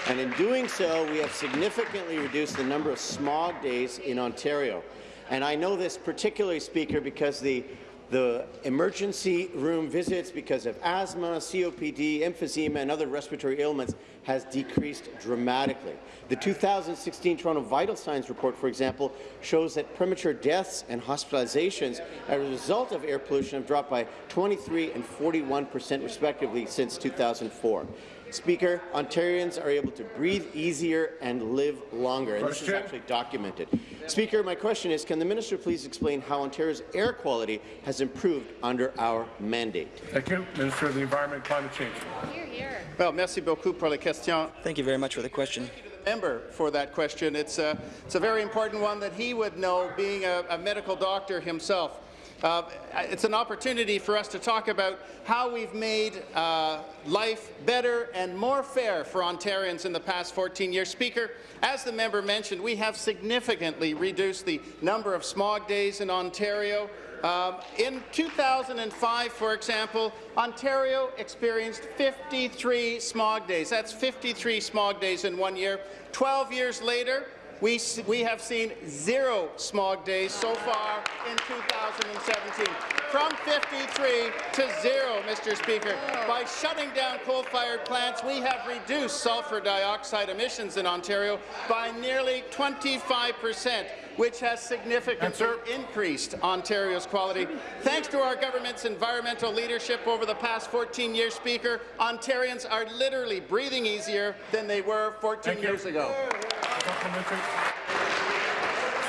And in doing so, we have significantly reduced the number of smog days in Ontario. And I know this particularly, Speaker, because the the emergency room visits because of asthma, COPD, emphysema, and other respiratory ailments has decreased dramatically. The 2016 Toronto Vital Signs report, for example, shows that premature deaths and hospitalizations as a result of air pollution have dropped by 23 and 41 percent respectively since 2004. Speaker, Ontarians are able to breathe easier and live longer, and this is actually documented. Speaker, my question is, can the minister please explain how Ontario's air quality has improved under our mandate? Thank you. Minister of the Environment and Climate Change. Here, here. Well, merci beaucoup pour la question. Thank you very much for the question. Member for that question. It's a, it's a very important one that he would know, being a, a medical doctor himself. Uh, it's an opportunity for us to talk about how we've made uh, life better and more fair for Ontarians in the past 14 years. Speaker, as the member mentioned, we have significantly reduced the number of smog days in Ontario. Um, in 2005, for example, Ontario experienced 53 smog days. That's 53 smog days in one year. 12 years later, we, we have seen zero smog days so far in 2017. From 53 to zero, Mr. Speaker. By shutting down coal-fired plants, we have reduced sulphur dioxide emissions in Ontario by nearly 25 percent which has significantly increased Ontario's quality. Thanks to our government's environmental leadership over the past 14 years, Speaker, Ontarians are literally breathing easier than they were 14 Thank years you. ago.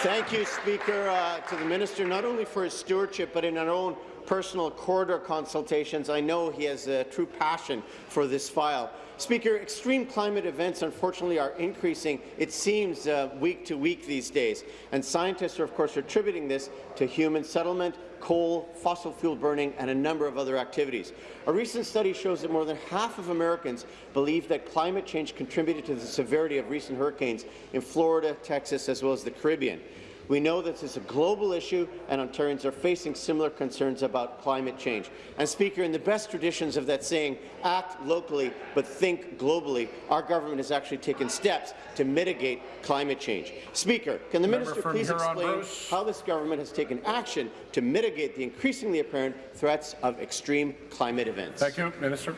Thank you, Speaker, uh, to the minister, not only for his stewardship, but in our own personal corridor consultations. I know he has a true passion for this file. Speaker, extreme climate events unfortunately are increasing, it seems, uh, week to week these days. And scientists are, of course, attributing this to human settlement, coal, fossil fuel burning, and a number of other activities. A recent study shows that more than half of Americans believe that climate change contributed to the severity of recent hurricanes in Florida, Texas, as well as the Caribbean. We know that this is a global issue, and Ontarians are facing similar concerns about climate change. And, Speaker, in the best traditions of that saying, act locally but think globally, our government has actually taken steps to mitigate climate change. Speaker, can the Member minister please explain how this government has taken action to mitigate the increasingly apparent threats of extreme climate events? Thank you, Minister.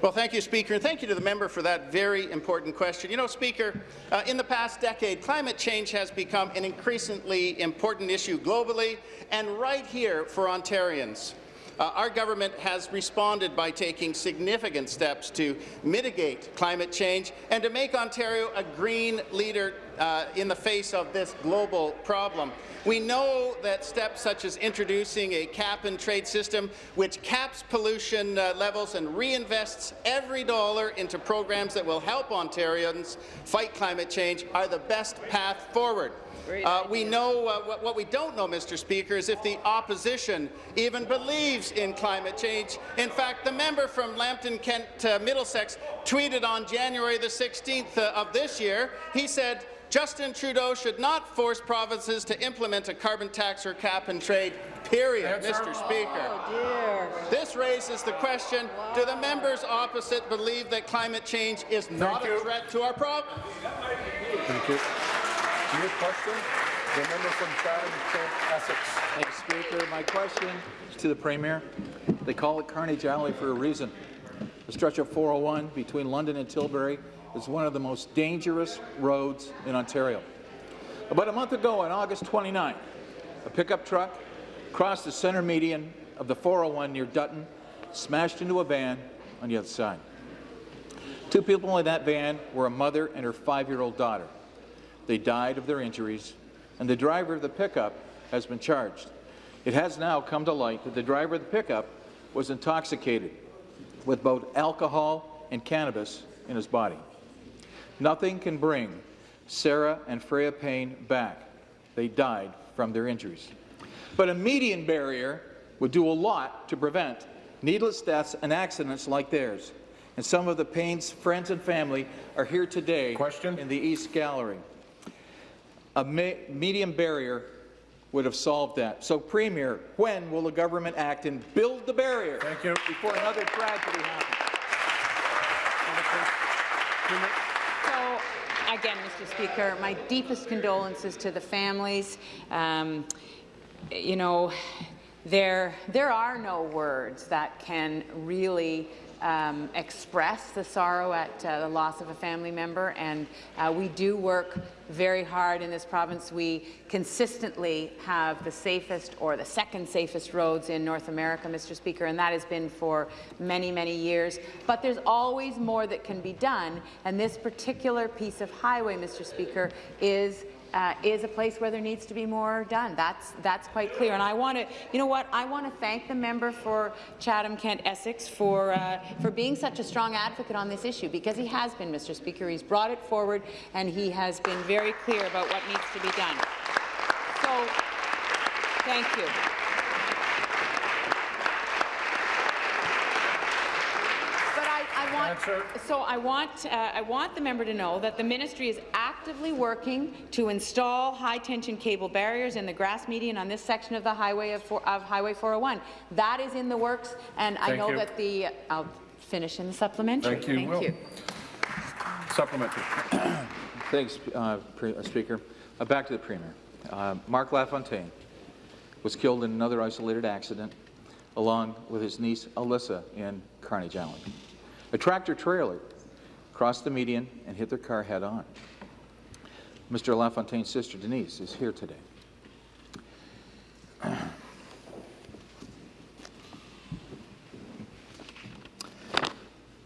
Well, thank you, Speaker, and thank you to the member for that very important question. You know, Speaker, uh, in the past decade, climate change has become an increasingly important issue globally and right here for Ontarians. Uh, our government has responded by taking significant steps to mitigate climate change and to make Ontario a green leader uh, in the face of this global problem. We know that steps such as introducing a cap-and-trade system which caps pollution uh, levels and reinvests every dollar into programs that will help Ontarians fight climate change are the best path forward. Uh, we know uh, what, what, we don't know, Mr. Speaker, is if the opposition even believes in climate change. In fact, the member from Lambton, Kent, uh, Middlesex tweeted on January the 16th uh, of this year, he said, Justin Trudeau should not force provinces to implement a carbon tax or cap and trade, period, Mr. Speaker. Oh, this raises the question, do the members opposite believe that climate change is not a threat to our province? Thank you. New question, the member from Chatham, Kent, Essex. Thank you, Speaker. My question is to the Premier. They call it Carnage Alley for a reason. The stretch of 401 between London and Tilbury is one of the most dangerous roads in Ontario. About a month ago, on August 29, a pickup truck crossed the centre median of the 401 near Dutton, smashed into a van on the other side. Two people in that van were a mother and her five-year-old daughter. They died of their injuries, and the driver of the pickup has been charged. It has now come to light that the driver of the pickup was intoxicated with both alcohol and cannabis in his body. Nothing can bring Sarah and Freya Payne back. They died from their injuries. But a median barrier would do a lot to prevent needless deaths and accidents like theirs. And some of the Payne's friends and family are here today Question? in the East Gallery. A me median barrier would have solved that. So, Premier, when will the government act and build the barrier Thank you. before another tragedy happens? Again, Mr. Speaker, my deepest condolences to the families. Um, you know, there, there are no words that can really um, express the sorrow at uh, the loss of a family member, and uh, we do work very hard in this province. We consistently have the safest or the second safest roads in North America, Mr. Speaker, and that has been for many, many years. But there's always more that can be done, and this particular piece of highway, Mr. Speaker, is uh, is a place where there needs to be more done. That's that's quite clear. And I want to, you know what? I want to thank the member for Chatham Kent Essex for uh, for being such a strong advocate on this issue because he has been, Mr. Speaker. He's brought it forward and he has been very clear about what needs to be done. So, thank you. So I want, uh, I want the member to know that the ministry is actively working to install high-tension cable barriers in the grass median on this section of the highway of, four, of Highway 401. That is in the works, and Thank I know you. that the. I'll finish in the supplementary. Thank you. Thank Will. you. Supplementary. (coughs) Thanks, uh, uh, Speaker. Uh, back to the Premier. Uh, Mark LaFontaine was killed in another isolated accident along with his niece Alyssa in Carnage Alley. A tractor trailer crossed the median and hit their car head on. Mr. LaFontaine's sister Denise is here today.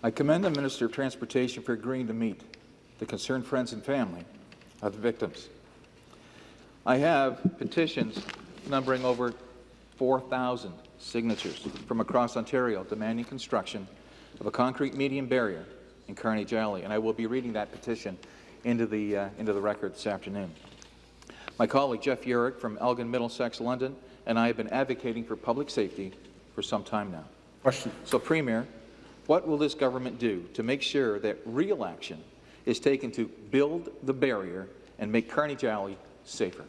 I commend the Minister of Transportation for agreeing to meet the concerned friends and family of the victims. I have petitions numbering over 4,000 signatures from across Ontario demanding construction of a concrete median barrier in Carnage Alley, and I will be reading that petition into the, uh, into the record this afternoon. My colleague Jeff Yurek from Elgin Middlesex, London, and I have been advocating for public safety for some time now. Question. So, Premier, what will this government do to make sure that real action is taken to build the barrier and make Carnage Alley safer?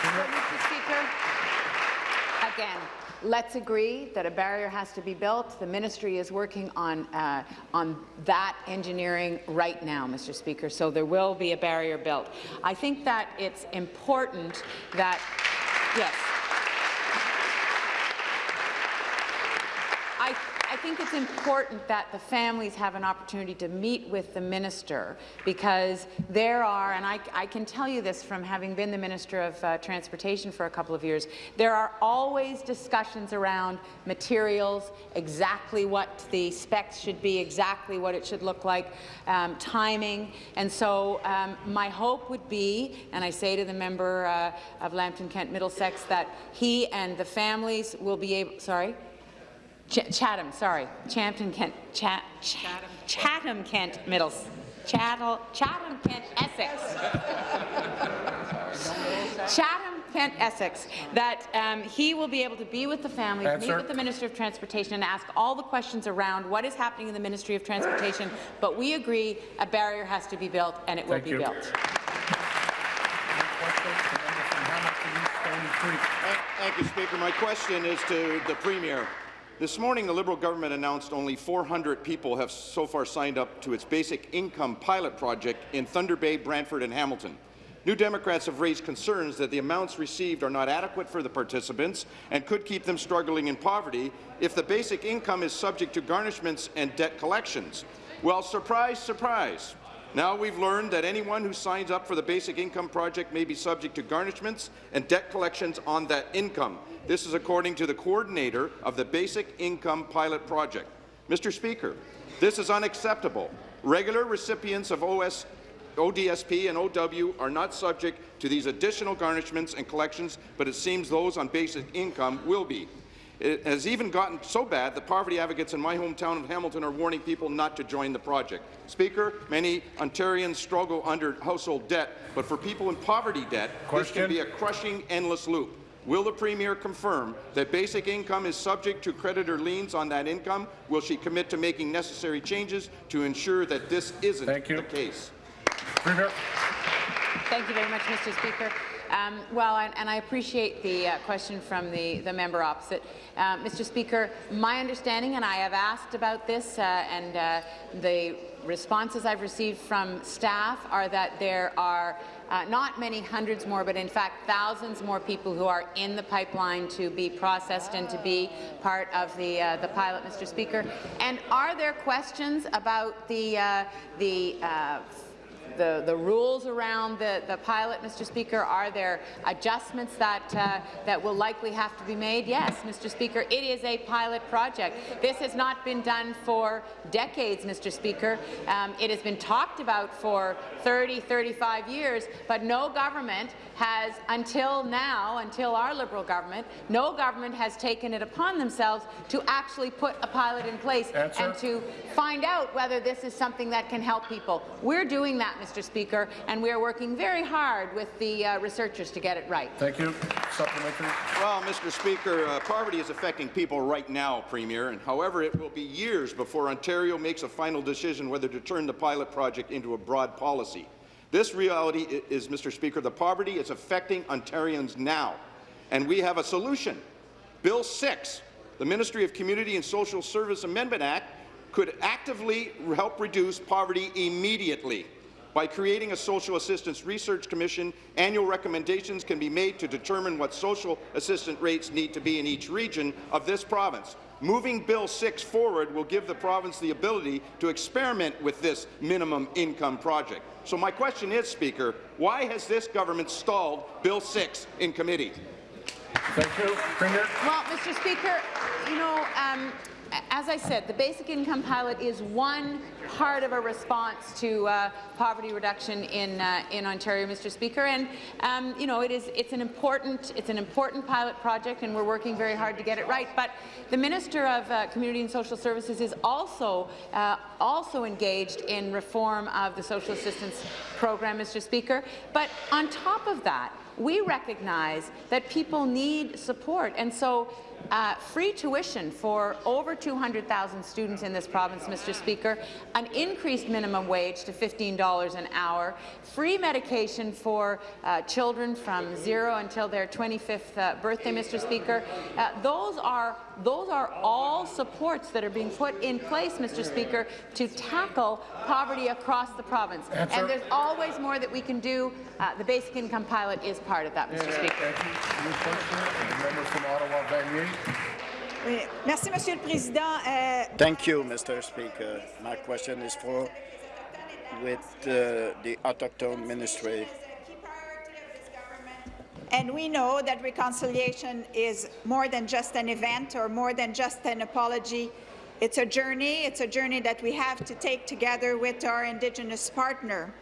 Mr. Speaker, again, Let's agree that a barrier has to be built. The ministry is working on, uh, on that engineering right now, Mr. Speaker, so there will be a barrier built. I think that it's important that, yes, I think it's important that the families have an opportunity to meet with the minister because there are, and I, I can tell you this from having been the Minister of uh, Transportation for a couple of years, there are always discussions around materials, exactly what the specs should be, exactly what it should look like, um, timing. And so um, my hope would be, and I say to the member uh, of Lambton Kent Middlesex, that he and the families will be able, sorry? Ch Chatham, sorry, Champton, Kent, Chat, Chatham, Chatham, Kent, Middles, Chattel, Chatham, Kent, Essex. Chatham, Kent, Essex, that um, he will be able to be with the families, Answer. meet with the Minister of Transportation and ask all the questions around what is happening in the Ministry of Transportation, but we agree a barrier has to be built and it Thank will be you. built. Thank you, Speaker. My question is to the Premier. This morning, the Liberal government announced only 400 people have so far signed up to its basic income pilot project in Thunder Bay, Brantford and Hamilton. New Democrats have raised concerns that the amounts received are not adequate for the participants and could keep them struggling in poverty if the basic income is subject to garnishments and debt collections. Well, surprise, surprise. Now we've learned that anyone who signs up for the Basic Income Project may be subject to garnishments and debt collections on that income. This is according to the coordinator of the Basic Income Pilot Project. Mr. Speaker, this is unacceptable. Regular recipients of OS, ODSP and OW are not subject to these additional garnishments and collections, but it seems those on basic income will be. It has even gotten so bad that poverty advocates in my hometown of Hamilton are warning people not to join the project. Speaker, many Ontarians struggle under household debt, but for people in poverty debt, this can be a crushing, endless loop. Will the Premier confirm that basic income is subject to creditor liens on that income? Will she commit to making necessary changes to ensure that this isn't the case? Premier. Thank you very much, Mr. Speaker. Um, well, and, and, I appreciate the uh, question from the, the member opposite. Uh, Mr. Speaker, my understanding, and I have asked about this, uh, and uh, the responses I've received from staff are that there are uh, not many hundreds more, but in fact thousands more people who are in the pipeline to be processed and to be part of the uh, the pilot, Mr. Speaker. And are there questions about the the the, the rules around the, the pilot, Mr. Speaker? Are there adjustments that, uh, that will likely have to be made? Yes, Mr. Speaker, it is a pilot project. This has not been done for decades, Mr. Speaker. Um, it has been talked about for 30, 35 years, but no government has, until now, until our Liberal government, no government has taken it upon themselves to actually put a pilot in place Answer. and to find out whether this is something that can help people. We're doing that, Mr. Speaker, and we are working very hard with the uh, researchers to get it right. Thank you. Supplementary. Well, Mr. Speaker, uh, poverty is affecting people right now, Premier, and however, it will be years before Ontario makes a final decision whether to turn the pilot project into a broad policy. This reality is, Mr. Speaker, the poverty is affecting Ontarians now, and we have a solution. Bill 6, the Ministry of Community and Social Service Amendment Act, could actively help reduce poverty immediately. By creating a Social Assistance Research Commission, annual recommendations can be made to determine what social assistance rates need to be in each region of this province. Moving Bill 6 forward will give the province the ability to experiment with this minimum income project. So my question is, Speaker, why has this government stalled Bill 6 in committee? Thank you. Premier. Well, Mr. Speaker, you know, um, as I said, the basic income pilot is one part of a response to uh, poverty reduction in uh, in Ontario, Mr. Speaker. And um, you know, it is it's an important it's an important pilot project, and we're working very hard to get it right. But the Minister of uh, Community and Social Services is also uh, also engaged in reform of the social assistance program, Mr. Speaker. But on top of that, we recognize that people need support, and so uh, free tuition for over 200,000 students in this province, Mr. Speaker, an increased minimum wage to $15 an hour, free medication for uh, children from zero until their 25th uh, birthday, Mr. Speaker. Uh, those are those are all supports that are being put in place, Mr. Speaker, to tackle poverty across the province. Answer. And there's always more that we can do. Uh, the basic income pilot is part of that, Mr. Yeah, Speaker. Thank you. New question, the member from Ottawa, Vanier. Oui. Merci, Monsieur Président. Euh, Thank you, Mr. Speaker. My question is for with uh, the autochtone ministry. And we know that reconciliation is more than just an event or more than just an apology. It's a journey. It's a journey that we have to take together with our Indigenous partner.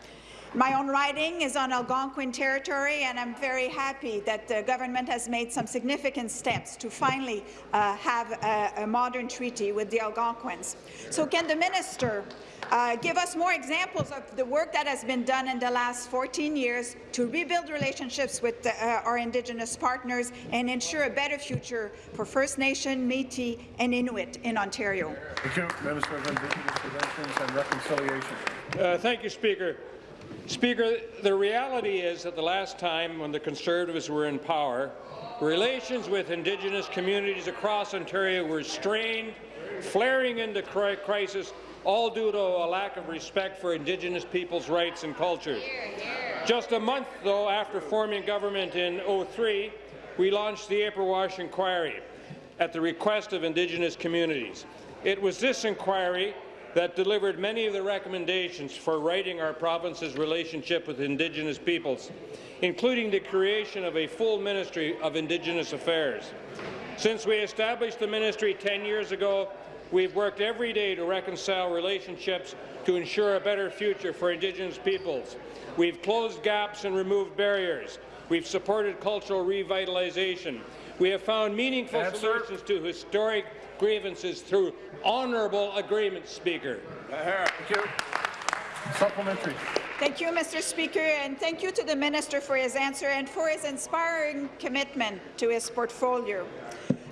My own riding is on Algonquin territory, and I'm very happy that the government has made some significant steps to finally uh, have a, a, modern treaty with the Algonquins. So can the minister uh, give us more examples of the work that has been done in the last 14 years to rebuild relationships with the, uh, our Indigenous partners and ensure a better future for First Nation, Métis and Inuit in Ontario? Thank you, Minister of Indigenous Relations and Reconciliation. Uh, thank you, Speaker. Speaker, the reality is that the last time when the Conservatives were in power, relations with Indigenous communities across Ontario were strained, flaring into crisis, all due to a lack of respect for Indigenous people's rights and cultures. Just a month, though, after forming government in 03, we launched the Ipperwash Inquiry at the request of Indigenous communities. It was this inquiry that delivered many of the recommendations for righting our province's relationship with Indigenous peoples, including the creation of a full Ministry of Indigenous Affairs. Since we established the ministry 10 years ago, we've worked every day to reconcile relationships to ensure a better future for Indigenous peoples. We've closed gaps and removed barriers. We've supported cultural revitalization. We have found meaningful Answer. solutions to historic grievances through honourable agreement, Speaker. Thank you. Supplementary. Thank you, Mr. Speaker, and thank you to the Minister for his answer and for his inspiring commitment to his portfolio.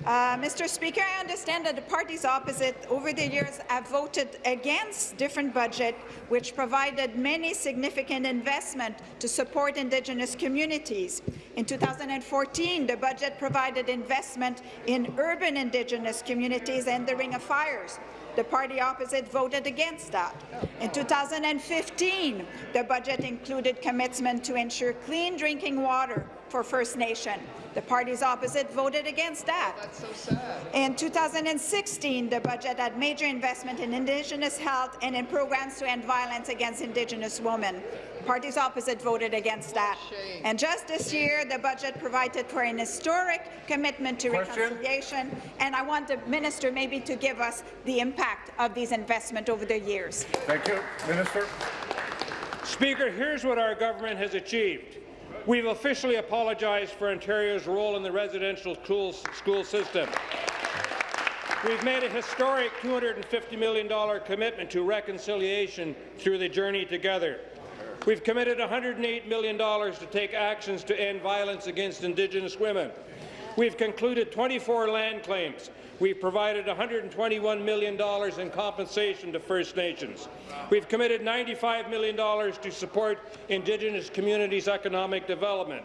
Uh, Mr. Speaker, I understand that the parties opposite over the years have voted against different budgets which provided many significant investment to support Indigenous communities. In 2014, the budget provided investment in urban Indigenous communities and the Ring of Fires. The party opposite voted against that. In 2015, the budget included commitment to ensure clean drinking water for First Nation. The parties opposite voted against that. That's so sad. In 2016, the budget had major investment in Indigenous health and in programs to end violence against Indigenous women. Parties opposite voted against that. And just this year, the budget provided for an historic commitment to Question? reconciliation, and I want the minister maybe to give us the impact of these investments over the years. Thank you. Minister. Speaker, here's what our government has achieved. We've officially apologized for Ontario's role in the residential school, system. We've made a historic $250 million commitment to reconciliation through the Journey Together. We've committed $108 million to take actions to end violence against Indigenous women. We've concluded 24 land claims. We've provided $121 million in compensation to First Nations. We've committed $95 million to support Indigenous communities' economic development.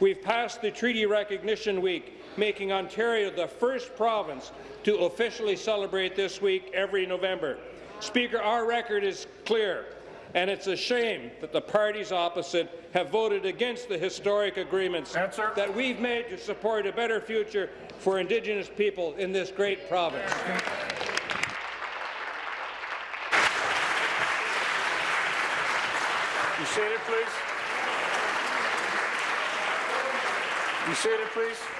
We've passed the Treaty Recognition Week, making Ontario the first province to officially celebrate this week every November. Speaker, our record is clear, and it's a shame that the parties opposite have voted against the historic agreements Answer. that we've made to support a better future for Indigenous people in this great province. Be seated, please. Be seated, please.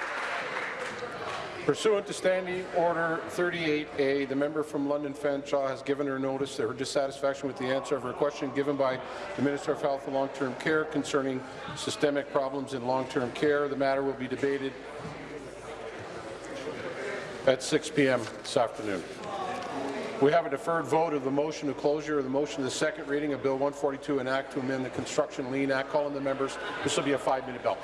Pursuant to Standing Order 38A, the member from London Fanshawe has given her notice of her dissatisfaction with the answer of her question given by the Minister of Health and Long-Term Care concerning systemic problems in long-term care. The matter will be debated at 6 p.m. this afternoon. We have a deferred vote of the motion to closure of the motion to the second reading of Bill 142, an act to amend the Construction Lien Act. Calling the members. This will be a five-minute bell.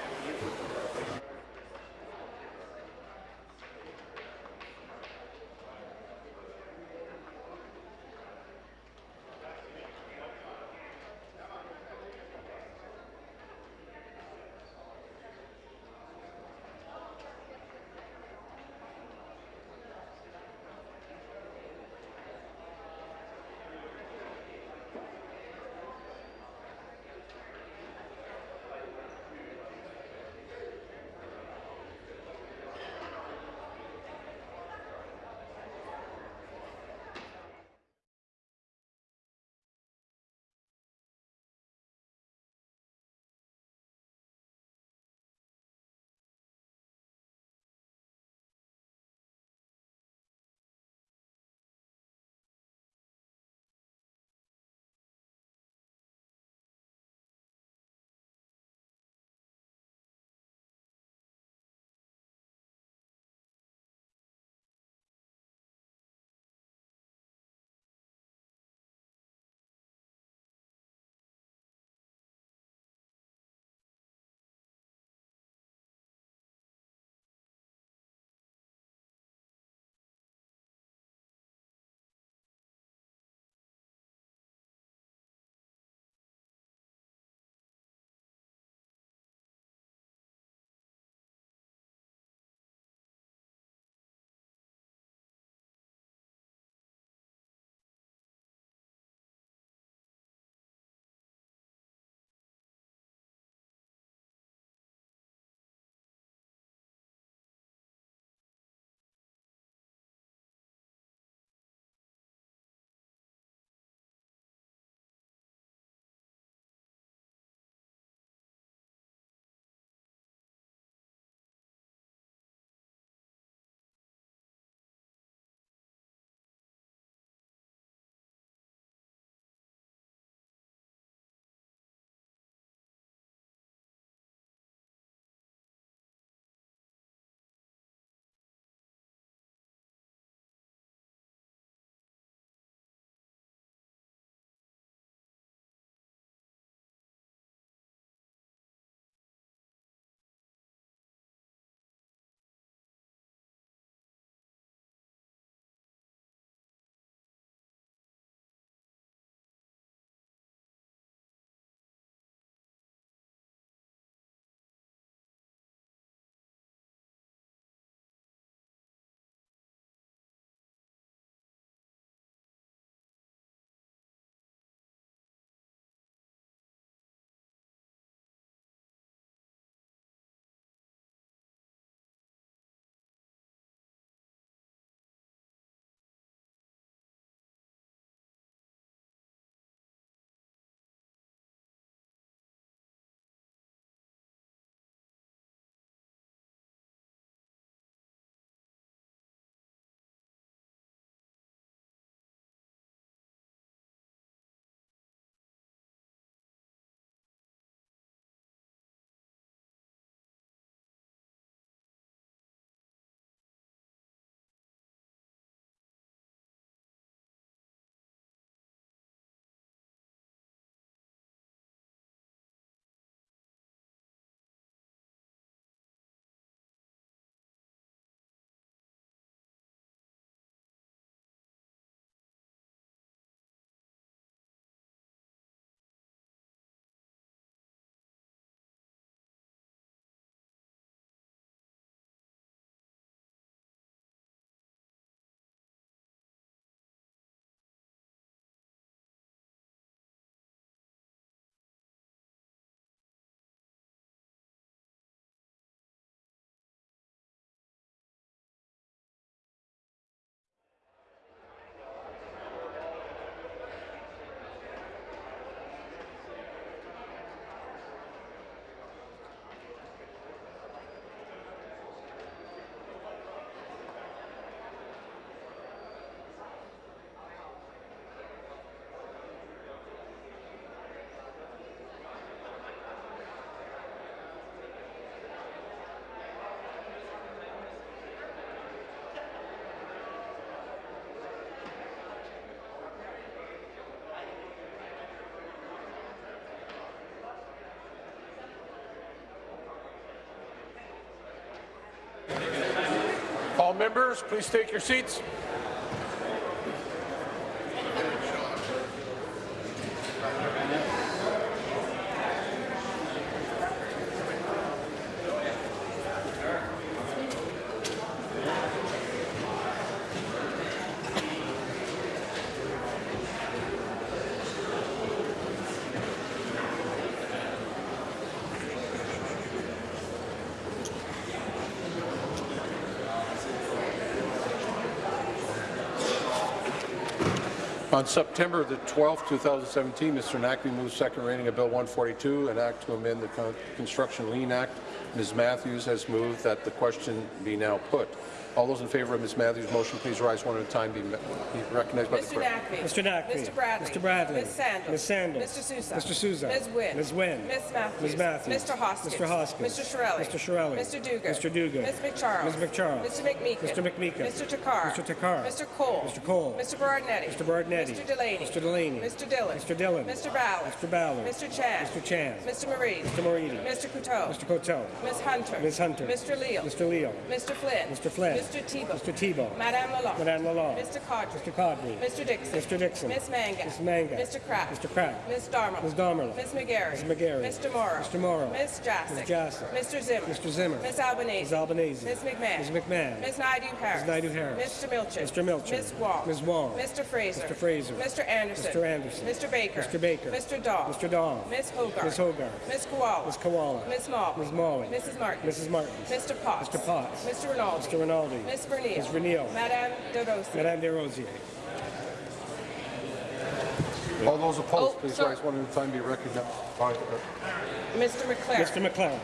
Members, please take your seats. On September the 12th, 2017, Mr. Naqvi moved second reading of Bill 142, an act to amend the Construction Lien Act. Ms. Matthews has moved that the question be now put. All those in favour of Ms. Matthews' motion, please rise one at a time. Be be recognized by the clerk. Naqvi. Mr. Naqvi. Mr. Bradley. Mr. Bradley. Ms. Sandals. Ms. Sandals. Mr. Sousa. Mr. Sousa. Ms. Wynne. Ms. Wynne. Ms. Matthews. Ms. Matthews. Mr. Hoskins. Mr. Hoskins. Mr. Chiarelli. Mr. Chiarelli. Mr. Duguid. Mr. Duguid. Ms. MacCharles. Ms. MacCharles. Mr. McMeekin. Mr. McMeekin. Mr. Takhar. Mr. Takhar. Mr. Colle. Mr. Colle. Mr. Berardinetti. Mr. Berardinetti. Mr. Delaney. Mr. Delaney. Mr. Dhillon. Mr. Dhillon. Mr. Ballard. Mr. Ballard. Mr. Chan. Mr. Chan. Mr. Marie. Mr. Moridi. Mr. Coteau. Mr. Coteau. Ms. Hunter. Ms. Hunter. Mr. Leal. Mr. Leo. Mr. Flynn. Mr. Flynn. Mr. Thibeault. Mr. Thibeault. Madame Lalonde. Madame Lalonde. Mr. Qaadri. Mr. Codney. Mr. Dixon. Mr. Dixon. Ms. Mangat. Ms. Mangat. Mr. Crack. Mr. Crack. Ms. Darmo. Ms. Damerla. Ms. McGarry. Ms. McGarry. Mr. Mauro. Mr. Mauro. Ms. Jaczek. Ms. Jaczek. Mr. Zimmer. Mr. Zimmer. Ms. Albanese. Ms. Albanese. Ms. McMahon. Ms. McMahon. Ms. Naidu-Harris. Ms. Naidu-Harris. Mr. Milchard. Mr. Milchard. Ms. Wong. Ms. Wong. Mr. Fraser. Mr. Fraser. Mr. Anderson. Mr. Anderson. Mr. Baker. Mr. Baker. Mr. Dahl. Mr. Dahl. Ms. Hoggarth. Ms. Hoggarth. Ms. Kiwala. Ms. Kiwala. Ms. Mall. Ms. Malhi. Mrs. Martin. Mrs. Martin. Mr. Potts. Mr. Potts. Mr. Rinaldi. Mr. Rinaldi. Ms. Vernile. Ms. Vernile. Madame De Rossi. Madame Des Rosiers. All those opposed, Oh, please sorry. rise one at a time. Be recognized by the clerk. Mr. MacLaren. Mr. MacLaren.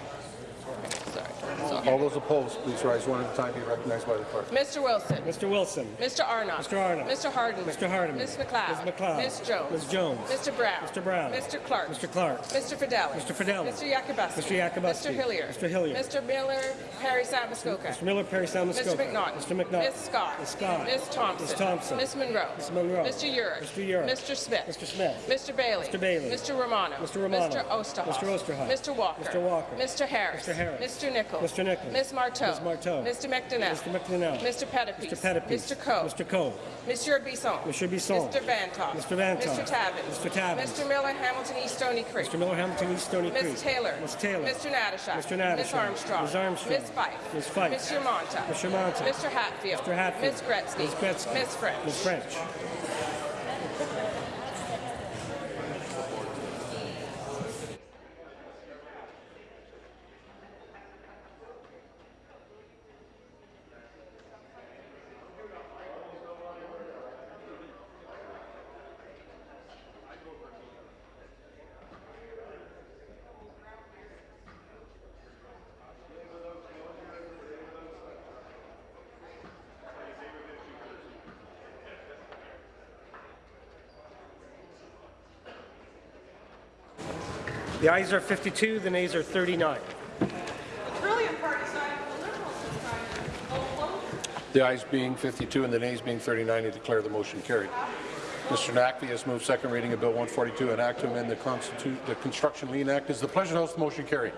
All those opposed, please rise one at a time. Be recognized by the clerk. Mr. Wilson. Mr. Wilson. Mr. Arnott. Mr. Arnott. Mr. Harden. Mr. Hardeman. Ms. MacLeod. Ms. MacLeod. Ms. Jones. Ms. Jones. Mr. Brown. Mr. Brown. Mr. Clark. Mr. Clark. Mr. Fedeli. Mr. Fedeli. Mr. Yakabuski. Mr. Yakabuski. Mr. Hillier. Mr. Hillier. Mr. Miller, Perry Samuskoka. Mr. Miller, Perry Salmascoca. Mr. McNaughton. Mr. McNaughton. Ms. Scott. Ms. Scott. Ms. Thompson. Ms. Thompson. Ms. Munro. Ms. Munro. Mr. Yurek. Mr. Yurek. Mr. Smith. Mr. Smith. Mr. Bailey. Mr. Bailey. Mr. Romano. Mr. Romano. Mr. Oosterhoff. Mr. Oosterhoff. Mr. Walker. Mr. Walker. Mr. Harris. Mr. Harris. Mr. Nicholls. Mr. Nicholls. Ms. Martow. Ms. Martow. Mr. McDonell. Mr. McDonell. Mr. Pettapiece. Mr. Pettapiece. Mr. Coe. Mr. Coe. Monsieur Bisson. Monsieur Bisson. Mr. Vanthof. Mr. Vanthof. Mr. Tabuns. Mr. Tabuns. Mr. Miller, Hamilton East Stoney Creek. Mr. Miller, Hamilton East Stoney Creek. Ms. Taylor. Ms. Taylor. Mr. Natyshak. Mr. Natyshak. Ms. Armstrong. Ms. Armstrong. Ms. Fife. Ms. Fife. Mr. Mantha. Mr. Mantha. Mr. Hatfield. Mr. Hatfield. Ms. Gretzky. Ms. Gretzky. Ms. French. Ms. French. The ayes are 52, the nays are 39. The ayes being 52 and the nays being 39, I declare the motion carried. Mr. Naqvi has moved second reading of Bill 142, an act to amend the, the Construction Lien Act. Is the pleasure House the motion carried?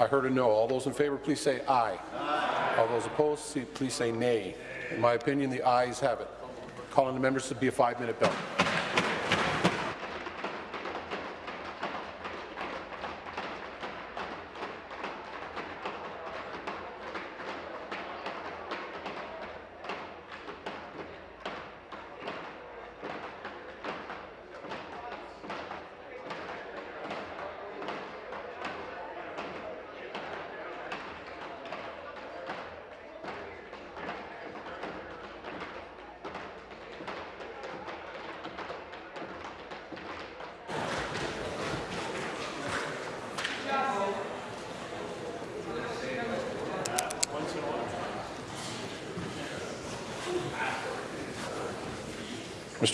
I heard a no. All those in favour, please say aye. All those opposed, please say nay. In my opinion, the ayes have it. Calling the members to be a five-minute bell.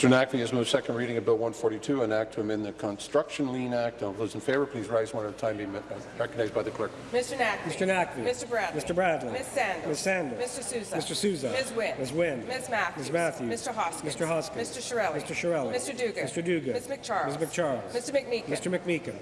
Mr. Naqvi has moved second reading of Bill 142, an act to amend the Construction Lien Act. All those in favour, please rise one at a time. Be uh, recognized by the clerk. Mr. Naqvi. Mr. Naqvi. Mr. Bradley. Mr. Bradley. Ms. Sanders. Ms. Sanders. Mr. Sousa. Mr. Sousa. Ms. Wynne. Ms. Wynne. Ms. Matthews. Ms. Matthews. Mr. Hoskins. Mr. Hoskins. Mr. Chiarelli. Mr. Chiarelli. Mr. Duguid. Mr. Duguid. Ms. MacCharles. Ms. MacCharles. Mr. McMeekin. Mr. McMeekin.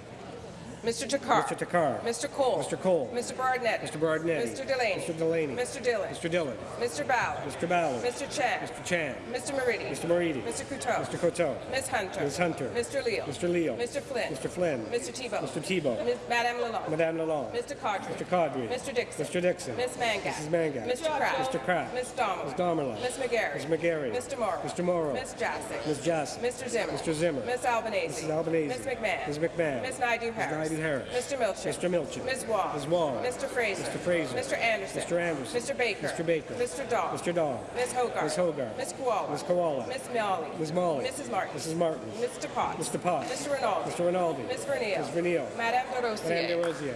Mr. Takhar. Mr. Takhar. Mr. Colle. Mr. Colle. Mr. Barnett. Mr. Barnett. Mr. Delaney. Mr. Delaney. Mr. Dhillon. Mr. Dhillon. Mr. Ballard. Mr. Ballard. Mr. Chan. Mr. Chan. Mr. Moridi. Mr. Moridi. Mr. Coteau. Mr. Coteau. Ms. Hunter. Ms. Hunter. Mr. Leal. Mr. Leal. Mr. Flynn. Mr. Flynn. Mr. Thibeault. Mr. Thibeault. Ms. Madame Lalonde. Madame Lalonde. Mr. Qaadri. Mr. Qaadri. Mr. Dixon. Mr. Dixon. Ms. Mangat. Mrs. Mangat. Mr. Crack. Mr. Crack. Ms. Domerlin. Ms. Domerlin. Ms. McGarry. Ms. McGarry. Mr. Mauro. Mr. Mauro. Ms. Jaczek. Ms. Jaczek. Mr. Zimmer. Mr. Zimmer. Ms. Albanese. Mrs. Albanese. Ms. McMahon. Ms. McMahon. Ms. Naidu Harris. Naidu Harris. Mr. Milczyn. Mr. Milczyn. Ms. Wong. Ms. Wong. Mr. Fraser. Mr. Fraser. Mr. Anderson. Mr. Anderson. Mr. Baker. Mr. Baker. Mr. Dahl. Mr. Dahl. Ms. Hoggarth. Ms. Hoggarth. Ms. Kiwala. Ms. Kiwala. Ms. Malhi. Ms. Malhi. Mrs. Martin. Mrs. Martin. Mr. Potts. Mr. Potts. Mr. Rinaldi. Mr. Rinaldi. Ms. Vernile. Ms. Vernile. Madame de Rosier. Madame de Rosier.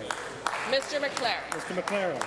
Mr. MacLaren. Mr. MacLaren.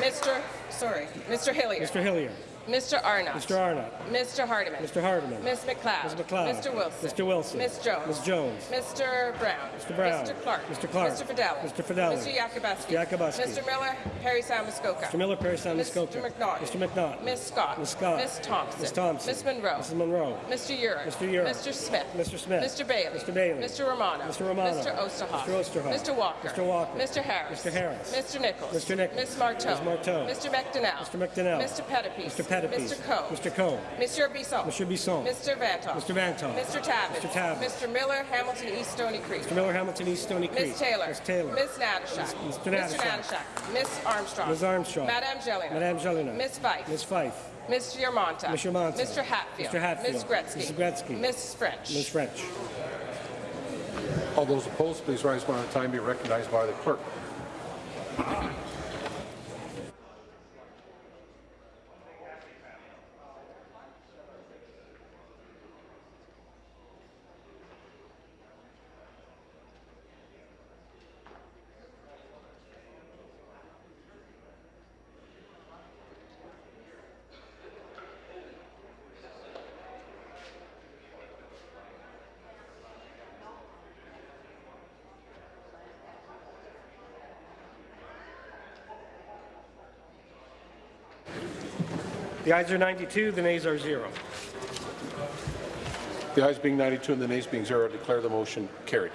Mr. Sorry. Mr. Hillier. Mr. Hillier. Mr. Arnott. Mr. Arnott. Mr. Hardeman. Mr. Hardeman. Ms. MacLeod. Ms. MacLeod. Mr. Wilson. Mr. Wilson. Ms. Jones. Ms. Jones. Mr. Brown. Mr. Brown. Mr. Clark. Mr. Clark. Mr. Fedeli. Mr. Fedeli. Mr. Yakabuski. Mr. Yakabuski. Mr. Miller. Perry Samuskoka. Mr. Miller, Parry Sound, Mr. Muskoka. McNaught. Mr. McNaught. Ms. Scott. Ms. Scott. Ms. Thompson. Ms. Thompson. Ms. Munro. Mrs. Munro. Mr. Yurek. Mr. Yurek. Mr. Smith. Mr. Smith. Mr. Bailey. Mr. Bailey. Mr. Romano. Mr. Romano. Mr. Oosterhoff. Mr. Oosterhoff. Mr. Walker. Mr. Walker. Mr. Harris. Mr. Harris. Mr. Nicholls. Mr. Nicholls. Ms. Martow. Ms. Martow. Mr. McDonell. Mr. McDonell. Mr. Pettapiece. Mr. Pettapiece. Mr. Coe. Mr. Coe. Monsieur Bisson. Monsieur Bisson. Mr. Vanthof. Mr. Vanthof. Mr. Tabbett. Mr. Tabbett. Mr. Miller, Hamilton East Stoney Creek. Mr. Miller, Hamilton East Stoney Creek. Ms. Taylor. Ms. Taylor. Ms. Natyshak. Mr. Natyshak. Natyshak. Ms. Armstrong. Ms. Armstrong. Madame Jelena. Madame Jelena. Ms. Fife. Ms. Fife. Ms. Yermonta. Ms. Yermonta. Mr. Hatfield. Mr. Hatfield. Ms. Gretzky. Mrs. Gretzky. Ms. French. Ms. French. All those opposed, please rise one at a time. Be recognized by the clerk. The ayes are 92, the nays are zero. The ayes being 92 and the nays being zero, I declare the motion carried.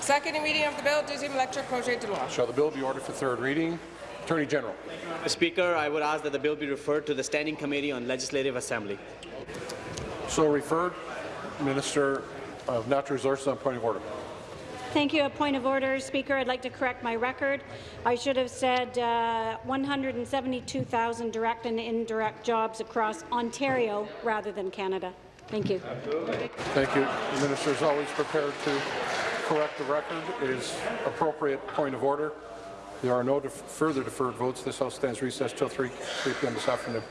Second reading of the bill, deuxième lecture, projet de loi. Shall the bill be ordered for third reading? Attorney General. Mr. Speaker, I would ask that the bill be referred to the Standing Committee on Legislative Assembly. So referred. Minister of Natural Resources on point of order. Thank you. A point of order, Speaker. I'd like to correct my record. I should have said uh, 172,000 direct and indirect jobs across Ontario rather than Canada. Thank you. Absolutely. Thank you. The minister is always prepared to correct the record. It is appropriate point of order. There are no def further deferred votes. This House stands recessed till 3, 3 p.m. this afternoon.